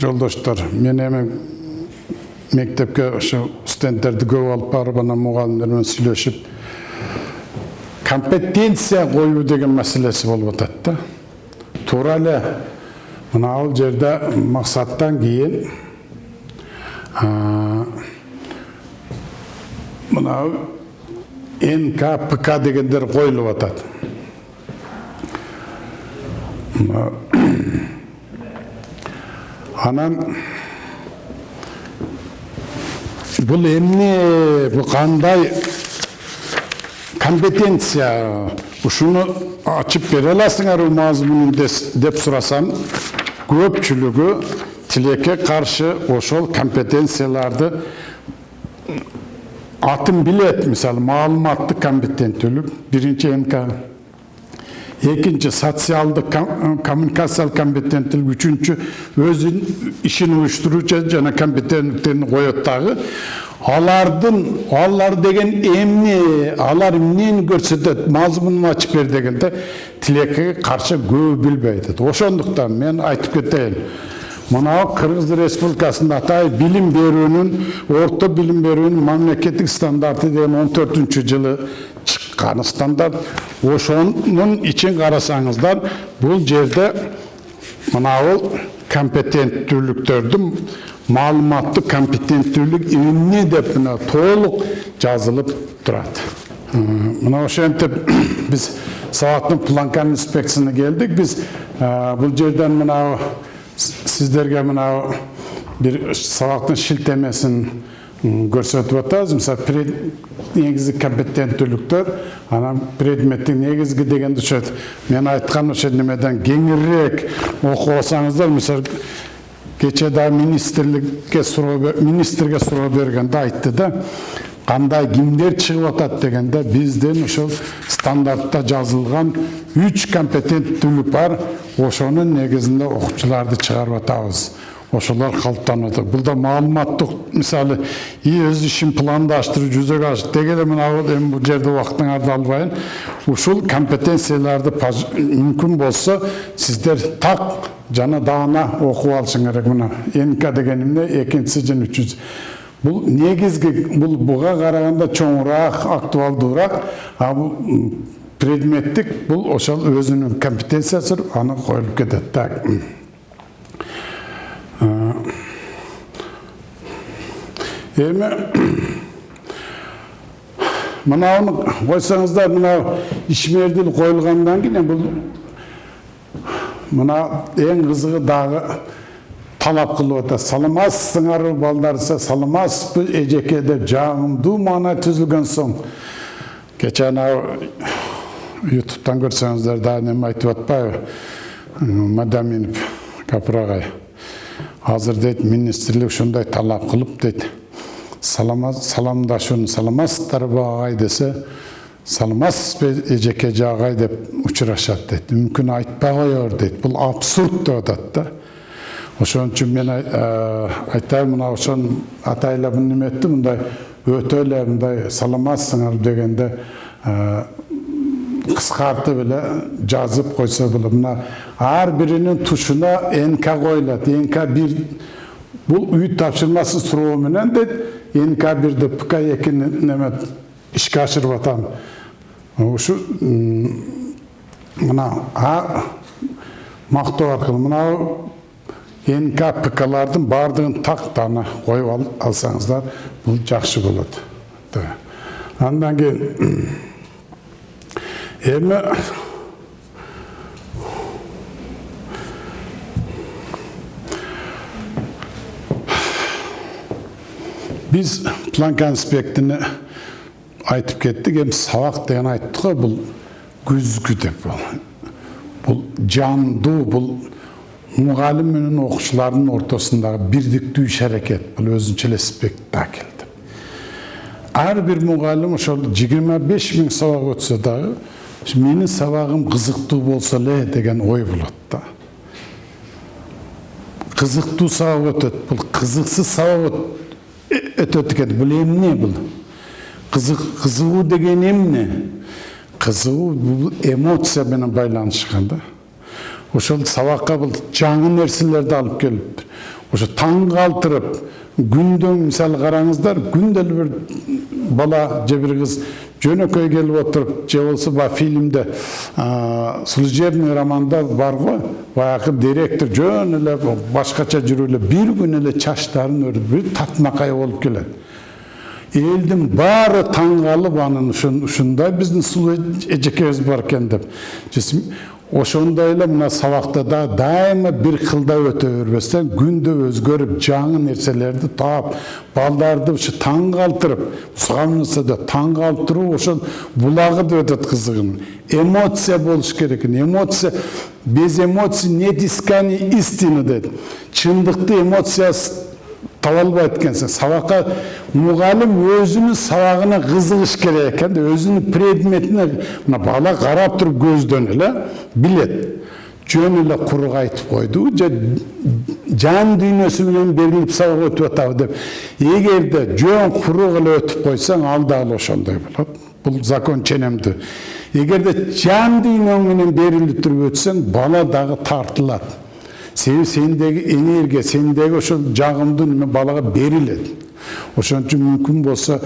жолдоштор мен эми мектепке ошо студенттерди көп алып барып анан мугалимдер менен компетенция коюу деген маселеси болуп атат да. Туура эле мына жерде максаттан кийин мына нкпк дегендер коюлуп атат анан бул эмне бул кандай компетенция ушуну ачып бере аласыңарбы мазмунун деп сурасам көпчүлүгү тилекке каршы ошол компетенцияларды атын билет мисалы маалыматтык компетенттүүлүк биринчи нк экинчи социалдык ком- коммуникациялык компетенттүүлүк үчүнчү өзүнүн ишин уюштуруучу жана компетенттигин коет дагы алардын алар деген эмне алар эмнени көрсөтөт мазмунун ачып бер дегенде тилекке каршы көбү билбей ошондуктан мен айтып кетейин мынау кыргыз республикасында атай билим берүүнүн орто билим берүүнүн мамлекеттик стандарты деген он төртүнчү жылы чыккан стандарт ошонун ичин карасаңыздар бул жерде мынабул компетенттүүлүктөрдүн маалыматтык компетенттүүлүк эмне деп мына толук жазылып турат мына ошентип биз сабактын планкан инспекциясына келдик биз бул жерден мынау сиздерге мынау бир сабактын шилтемесин көрсөтүп атабыз. Мисалы пред- негизги компетенттүүлүктөр анан предметтин негизги дегенде ошо мен айткан ошо немеден кеңирээк окуп алсаңыздар мисалы кечээ дагы министрликке суроо министрге суроо бергенде айтты да кандай кимдер чыгып атат? дегенде биздин ошол стандартта жазылган үч компетенттүүлүк бар. Ошонун негизинде окуучуларды чыгарып атабыз. Ошолор калыптанып атат. Бул да маалыматтык. Мисалы өз ишин пландаштыруу жүзөгө ашыр деги эле мына эми бул жерде убактыңарды албайын. Ушул компетенцияларды мүмкүн болсо сиздер так жана даана окуп алышың керек мына. Нк деген эмне экинчиси жана үчүнчүсү бул негизги бул буга караганда чоңураак актуалдуураак а бул предметтик бул ошол өзүнүн компетенциясы аны коюлуп кетет так. Эми мынауны койсоңуздар мынау ишмердил коюлгандан кийин бул мына эң кызыгы дагы талап кылып атат саламатсыңарбы балдар десе саламатсызбы эжеке деп жагымдуу маана түзүлгөн соң кечээ анау ютубтан көрсөңүздөр дагы неме айтып атпайбы мадаминов капыр агай азыр дейт министрлик ушундай талап кылып дейт саламат саламдашууну саламатсыздарбы агай десе саламатсызбы эжеке жагай деп учурашат дейт мүмкүн айтпай коер дейт бул абсурд деп атат да ошон үчүн мен ай- айтайын мына ошон атайлап неме этти мындай өтө эле мындай саламатсыңар дегенде кыскартып эле жазып койсо болот мына ар биринин тушуна нк коюлат нк бир бул үй тапшырмасы суроо менен дейт нк бирди пк экини неме ишке ашырып атам ушу мына а мактоо аркылуу мына нк пклардын баардыгын так даана коюп ал- алсаңыздар бул жакшы болот Да. андан кийин эми биз планка инспектini айтып кеттик эми сабак деген айттык го бул күзгү деп бул жандуу бул мугалим менен окуучулардын ортосундагы бирдиктүү иш аракет бул өзүнчө эле спектакль деп ар бир мугалим ошол жыйырма беш миң сабак өтсө дагы ушу менин сабагым кызыктуу болсо эле деген ой болот да кызыктуу сабак өтөт бул кызыксыз сабак өт- өтөт экен бул эмне бул кызык кызыгуу деген эмне кызыгуу бул эмоция менен байланышкан да. Ошол сабакка бул жаңы нерселерди алып келип ошо таң калтырып күндө мисалы караңыздар күндө эле бир бала же бир кыз жөнөкөй келип отуруп же болбосо баягы фильмде служебный романда бар го баягы директор жөн эле башкача жүрүп эле бир күн эле чачтарын өрүп бир татынакай болуп келет. Элдин баары таң калып анын ушун- ушундай биздин сулуу эжекебиз бар экен деп. Ошондой эле мына сабакта да дайыма бир кылда өтө бербестен күндө өзгөрүп жаңы нерселерди таап балдарды ушу таң калтырып сагынсада таң калтыруу ошол булагы деп атат кызыгын эмоция болуш керек. Эмоция без эмоций нет искания истины дейт чындыкты эмоциясыз албайт экенсиң сабакка мугалим өзүнүн сабагына кызыгыш керек экен да өзүнүн предметине мына бала карап туруп көздөн эле билет жөн эле курук айтып койду же жан дүйнөсү менен берилип сабак өтүп атабы деп. Эгерде жөн курук эле өтүп койсоң ал дагы ошондой болот бул закон ченемдүү эгерде жан дүйнөң менен берилип туруп өтсөң бала дагы тартылат себеби сендеги энергия сендеги ошол жагымдуу неме балага берилет ошон үчүн мүмкүн болсо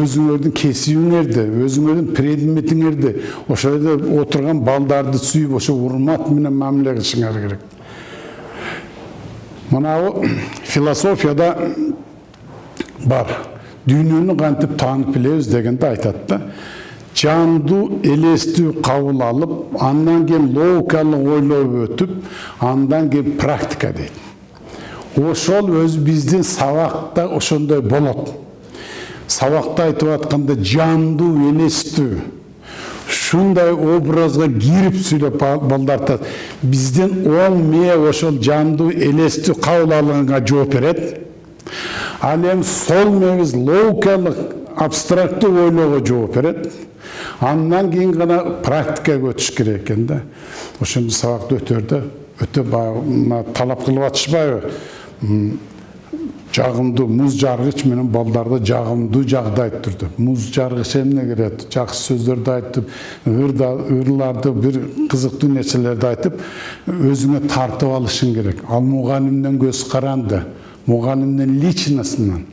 өзүңөрдүн кесибиңерди өзүңөрдүн предметиңерди ошол жерде отурган балдарды сүйүп ошо урмат менен мамиле кылышыңар керек мынабу философияда бар дүйнөнү кантип таанып билебиз дегенде айтат да жандуу элестүү кабыл алып андан кийин логикалык ойлоп өтүп андан кийин практика дейт. Ошол өзү биздин сабакта ошондой болот. Сабакта айтып атканда жандуу элестүү ушундай образга кирип сүйлөп балдар биздин оң мээ ошол жандуу элестүү кабыл алганга жооп берет. Ал эми сол мээбиз логикалык абстрактуу ойлоого жооп берет. Андан кийин гана практикага өтүш керек экен да сабакты өтөрдө өтө баягы талап кылып атышпайбы жагымдуу муз жаргыч менен балдарды жагымдуу жагдай түрдө муз жаргыч эмне керет жакшы сөздөрдү айтып ырларды бир кызыктуу нерселерди айтып өзүңө тартып алышың керек. Ал мугалимден көз каранды мугалимдин личностунан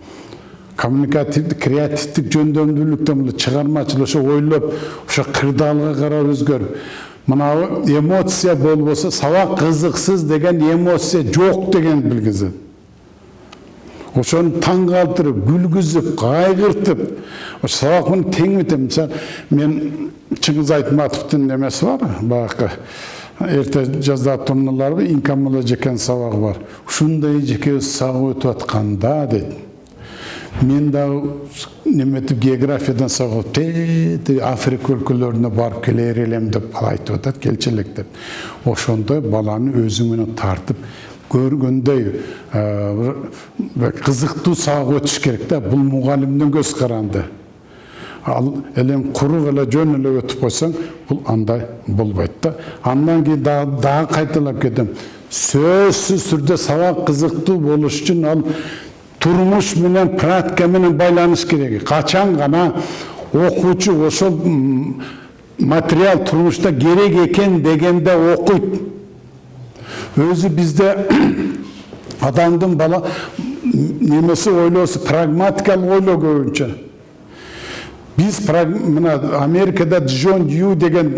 коммуникативдик креативдик жөндөмдүүлүктөн мына чыгармачыл ошо ойлоп ошо кырдаалга карап өзгөрүп мынабы эмоция болбосо сабак кызыксыз деген эмоция жок дегенди билгизет ошону таң калтырып күлгүзүп кайгыртып ошо сабак тең мисалы мен чыңгыз айтматовдун немеси бар баягы эрте жазда турналарбы инкамала жекен сабагы бар. Ушундай эжекебиз сабак өтүп атканда дейт мен дагы неметип географиядан сабак тээ африка өлкөлөрүнө барып келер элем деп айтып атат келчи элек деп ошондой баланы өзүң менен тартып көргөндөй кызыктуу сабак өтүш керек да бул мугалимдин көз каранды ал элем курук эле жөн эле өтүп койсоң бул андай болбойт да андан кийин дагы кайталап кетем сөзсүз түрдө сабак кызыктуу болуш үчүн ал турмуш менен практика менен байланыш керек качан гана окуучу ошол материал турмушта керек экен дегенде окуйт өзү бизде адамдын бала немеси ойлоосу прагматикалык ойлоо көбүнчө биз мына америкада джон дью деген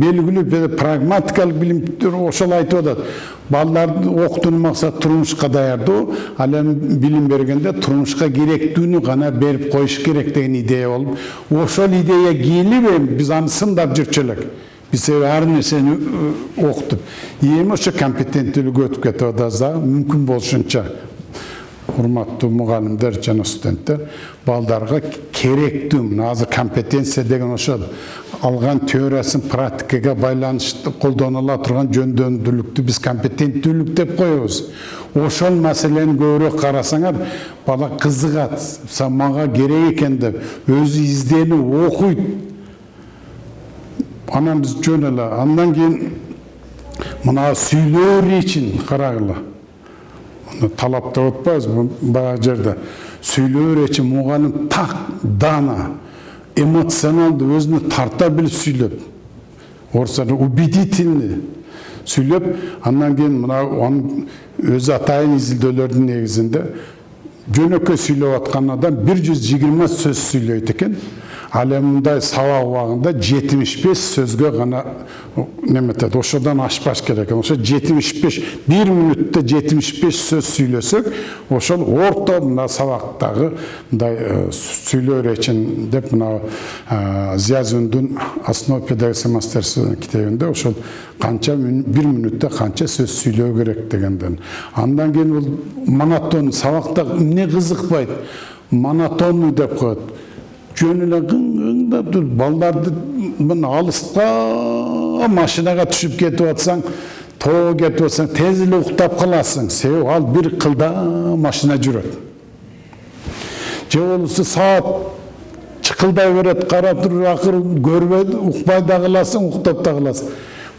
белгилүү прагматикалык билимдер ошол айтып атат балдарды окутуунун максаты турмушка даярдоо ал эми билим бергенде турмушка керектүүнү гана берип коюш керек деген идея болуп ошол идея кийилип эми биз аны сындап жүрчү элек биз ар нерсени окутуп эми ошо компетенттүүлүккө өтүп кетип атабыз дагы мүмкүн болушунча урматтуу мугалимдер жана студенттер балдарга керектүү мына азыр компетенция деген ошол алган теориясын практикага байланыштуу колдонула турган жөндөмдүүлүктү биз компетенттүүлүк деп коебуз ошол маселени көбүрөөк карасаңар бала кызыгат мага керек экен деп өзү изденип окуйт анан биз жөн эле андан кийин мына сүйлөө речин карагыла талап деп баягы жерде сүйлөө речи мугалим так дана эмоционалдуу өзүнө тарта билип сүйлөп орусча убедительный сүйлөп андан кийин мына анын өзү атайын изилдөөлөрдүн негизинде жөнөкөй сүйлөп аткан адам бир жүз жыйырма сөз сүйлөйт экен сабак убагында жетимиш беш сөзгө гана неметет ошодон ашпаш керек ошо жетимиш беш бир мүнөттө жетимиш сөз сүйлөсөк ошол орто мына сабактагы мындай сүйлөө речин деп мына зиязүндүн основа педагогического мастерства китебинде ошол канча бир мүнөттө канча сөз сүйлөө керек дегенден андан кийин бул монотон сабакта эмне кызыкпайт монотонный деп коет жөн эле кыңдап туруп балдарды мына алыста машинага түшүп кетип атсаң тоого кетип атсаң тез эле уктап каласың себеби ал бир кылда машина жүрөт же болбосо саат чыкылдай берет карап туруп акыры көрбөй укпай да каласың уктап да каласың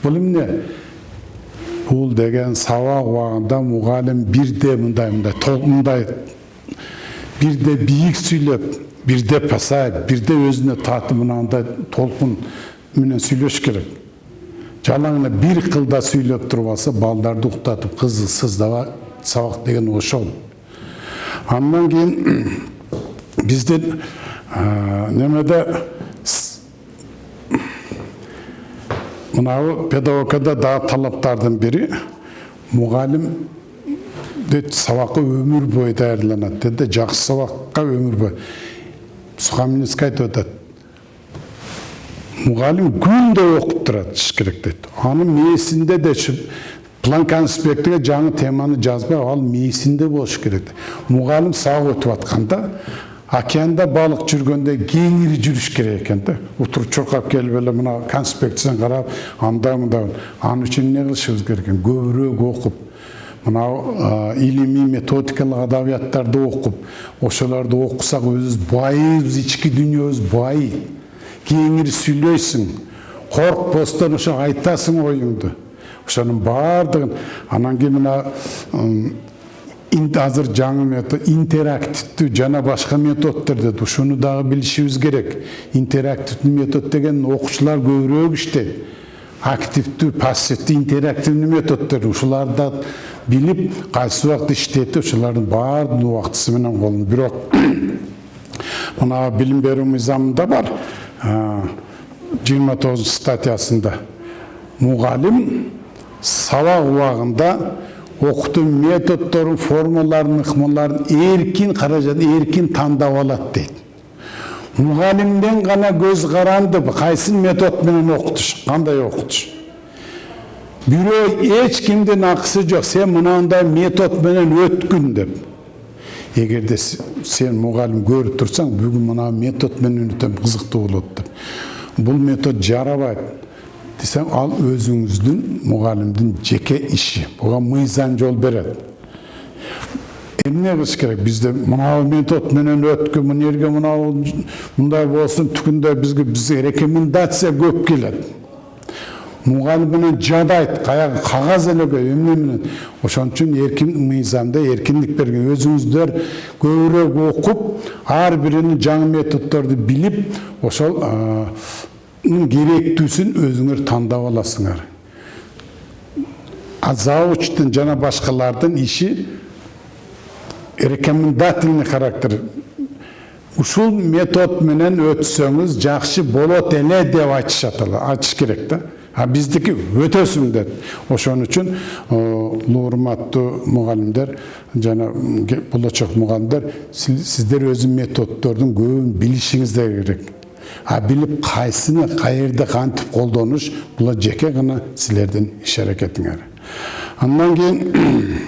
бул эмне бул деген сабак убагында мугалим бирде мындай мындай мындай бирде бийик сүйлөп бирде пасайып бирде өзүнө татып мынандай толкун менен сүйлөш керек жалаң эле бир кылда сүйлөп туруп алса балдарды уктатып сыздабай сабак деген ошол андан кийин биздин немеде мынау педагогикада дагы талаптардын бири мугалим сабакка өмүр бою даярдаланат дейт да жакшы сабакка өмүр бою сухамлинский айтып атат мугалим күндө окуп турат иш керек дейт анын мээсинде де план конспектиге жаңы теманы жазбай ал мээсинде болуш керек мугалим сабак өтүп атканда океанда балык жүргөндө кеңири жүрүш керек экен да утуруп чуркап келип эле мына конспекцияны карап андай мындай ал үчүн эмне кылышыбыз керек экен көбүрөөк окуп мынау илимий методикалык адабияттарды окуп ошолорду окусак өзүбүз байыбыз ички дүйнөбүз байыйт кеңири сүйлөйсүң коркпостон ошо айтасың оюңду. Ошонун баардыгын анан кийин мына азыр жаңы метод интерактивдүү жана башка методдор деді ушуну дагы билишибиз керек. Интерактивдүү метод деген окуучулар көбүрөөк иштейт. Активдүү пассивдүү интерактивдүү методдор. Ушуларды билип кайсы убакта иштетип ушулардын баардыгын убактысы менен бирок мына билим берүү мыйзамында бар жыйырма тогузунчу статьясында мугалим сабак убагында окутуу методдорун формаларын ыкмаларын эркин каражат эркин тандап алат дейт мугалимден гана көз каранды кайсы метод менен окутуш кандай окутуш бирөө эч кимдин акысы жок сен мынандай метод менен өткүн деп эгерде сен мугалим көрүп турсаң бүгүн мына метод менен өтөм кызыктуу болот деп бул метод жарабайт десең ал өзүңүздүн мугалимдин жеке иши буга мыйзам жол берет эмне кылыш керек бизде мынау метод менен өткүн мына жерге мындай болсун түгүндө бизге бизге рекомендация көп келет мугалим менен жадайт каягы кагаз эле көп эмне менен ошон үчүн эркин мыйзамда эркиндик берген өзүңүздөр көбүрөөк окуп ар биринин жаңы методдорду билип ошол керектүүсүн өзүңөр тандап аласыңар. А завучтун жана башкалардын иши рекомендательный характер. Ушул метод менен өтсөңүз жакшы болот эле деп айтышат айтыш керек да. А биздики өтөсүң деп ошон үчүн улуу урматтуу мугалимдер жана болочок мугалимдер сиздер өзү методдордун көбүн билишиңиздер керек а билип кайсыны каерде кантип колдонуш бул жеке гана силердин иш аракетиңер андан кийин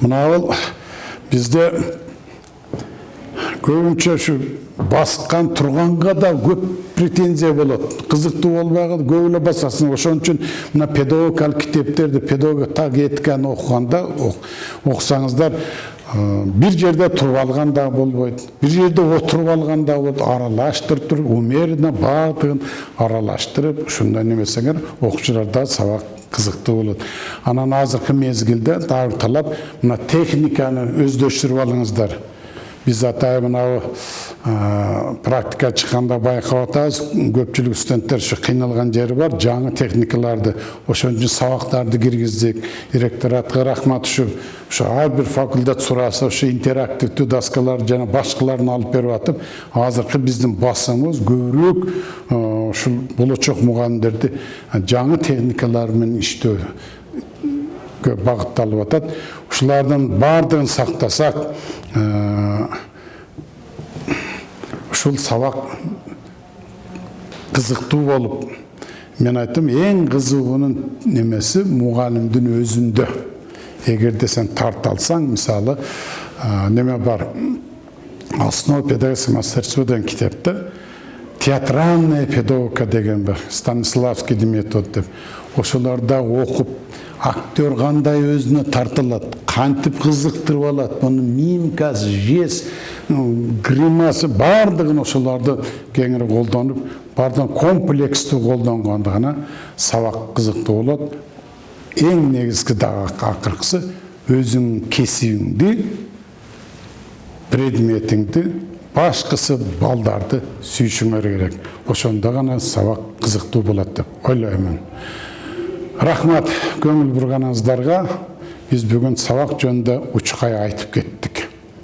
мынабул бизде көбүнчө баскан турганга да көп претензия болбой калды көп эле басасың. Ошон үчүн мына педагогикалык китептерди педагогика этиканы окуганда окусаңыздар бир жерде туруп алган да болбойт бир жерде отуруп алган да болот аралаштырып туруп умеренно баардыгын аралаштырып ушундай немесеңер окуучулар да сабак кызыктуу болот анан азыркы мезгилде дагы талап мына техниканы өздөштүрүп алыңыздар. Биз атайын мынау практика чыкканда байкап атабыз көпчүлүк студенттер ушу кыйналган жери бар жаңы техникаларды ошон үчүн сабактарды киргиздик ректоратка рахмат ушу ушу ар бир факультет сураса ушу интерактивдүү доскаларды жана башкаларын алып берип атып азыркы биздин басымыбыз көбүрөөк ушул болочок мугалимдерди жаңы техникалар менен иштөөгө багытталып атат ушулардын баардыгын сактасак ушул сабак кызыктуу болуп мен айттым эң кызыгуунун немеси мугалимдин өзүндө эгерде сен тарта алсаң мисалы неме бар? Основа педагогического мастерства деген китепте театральная педагогика деген бар станиславский метод деп. Ошоларда окуп актер кандай өзүнө тартылат кантип кызыктырып алат мунун мимкасы жест гримасы баардыгын ошолорду кеңири колдонуп баардыгын комплекстүү колдонгондо гана сабак кызыктуу болот эң негизги дагы акыркысы өзүңүн кесибиңди предметиңди башкысы балдарды сүйүшүңөр керек. Ошондо гана сабак кызыктуу болот деп ойлоймун рахмат көңүл бурганыңыздарга биз бүгүн сабак жөнүндө учкай айтып кеттик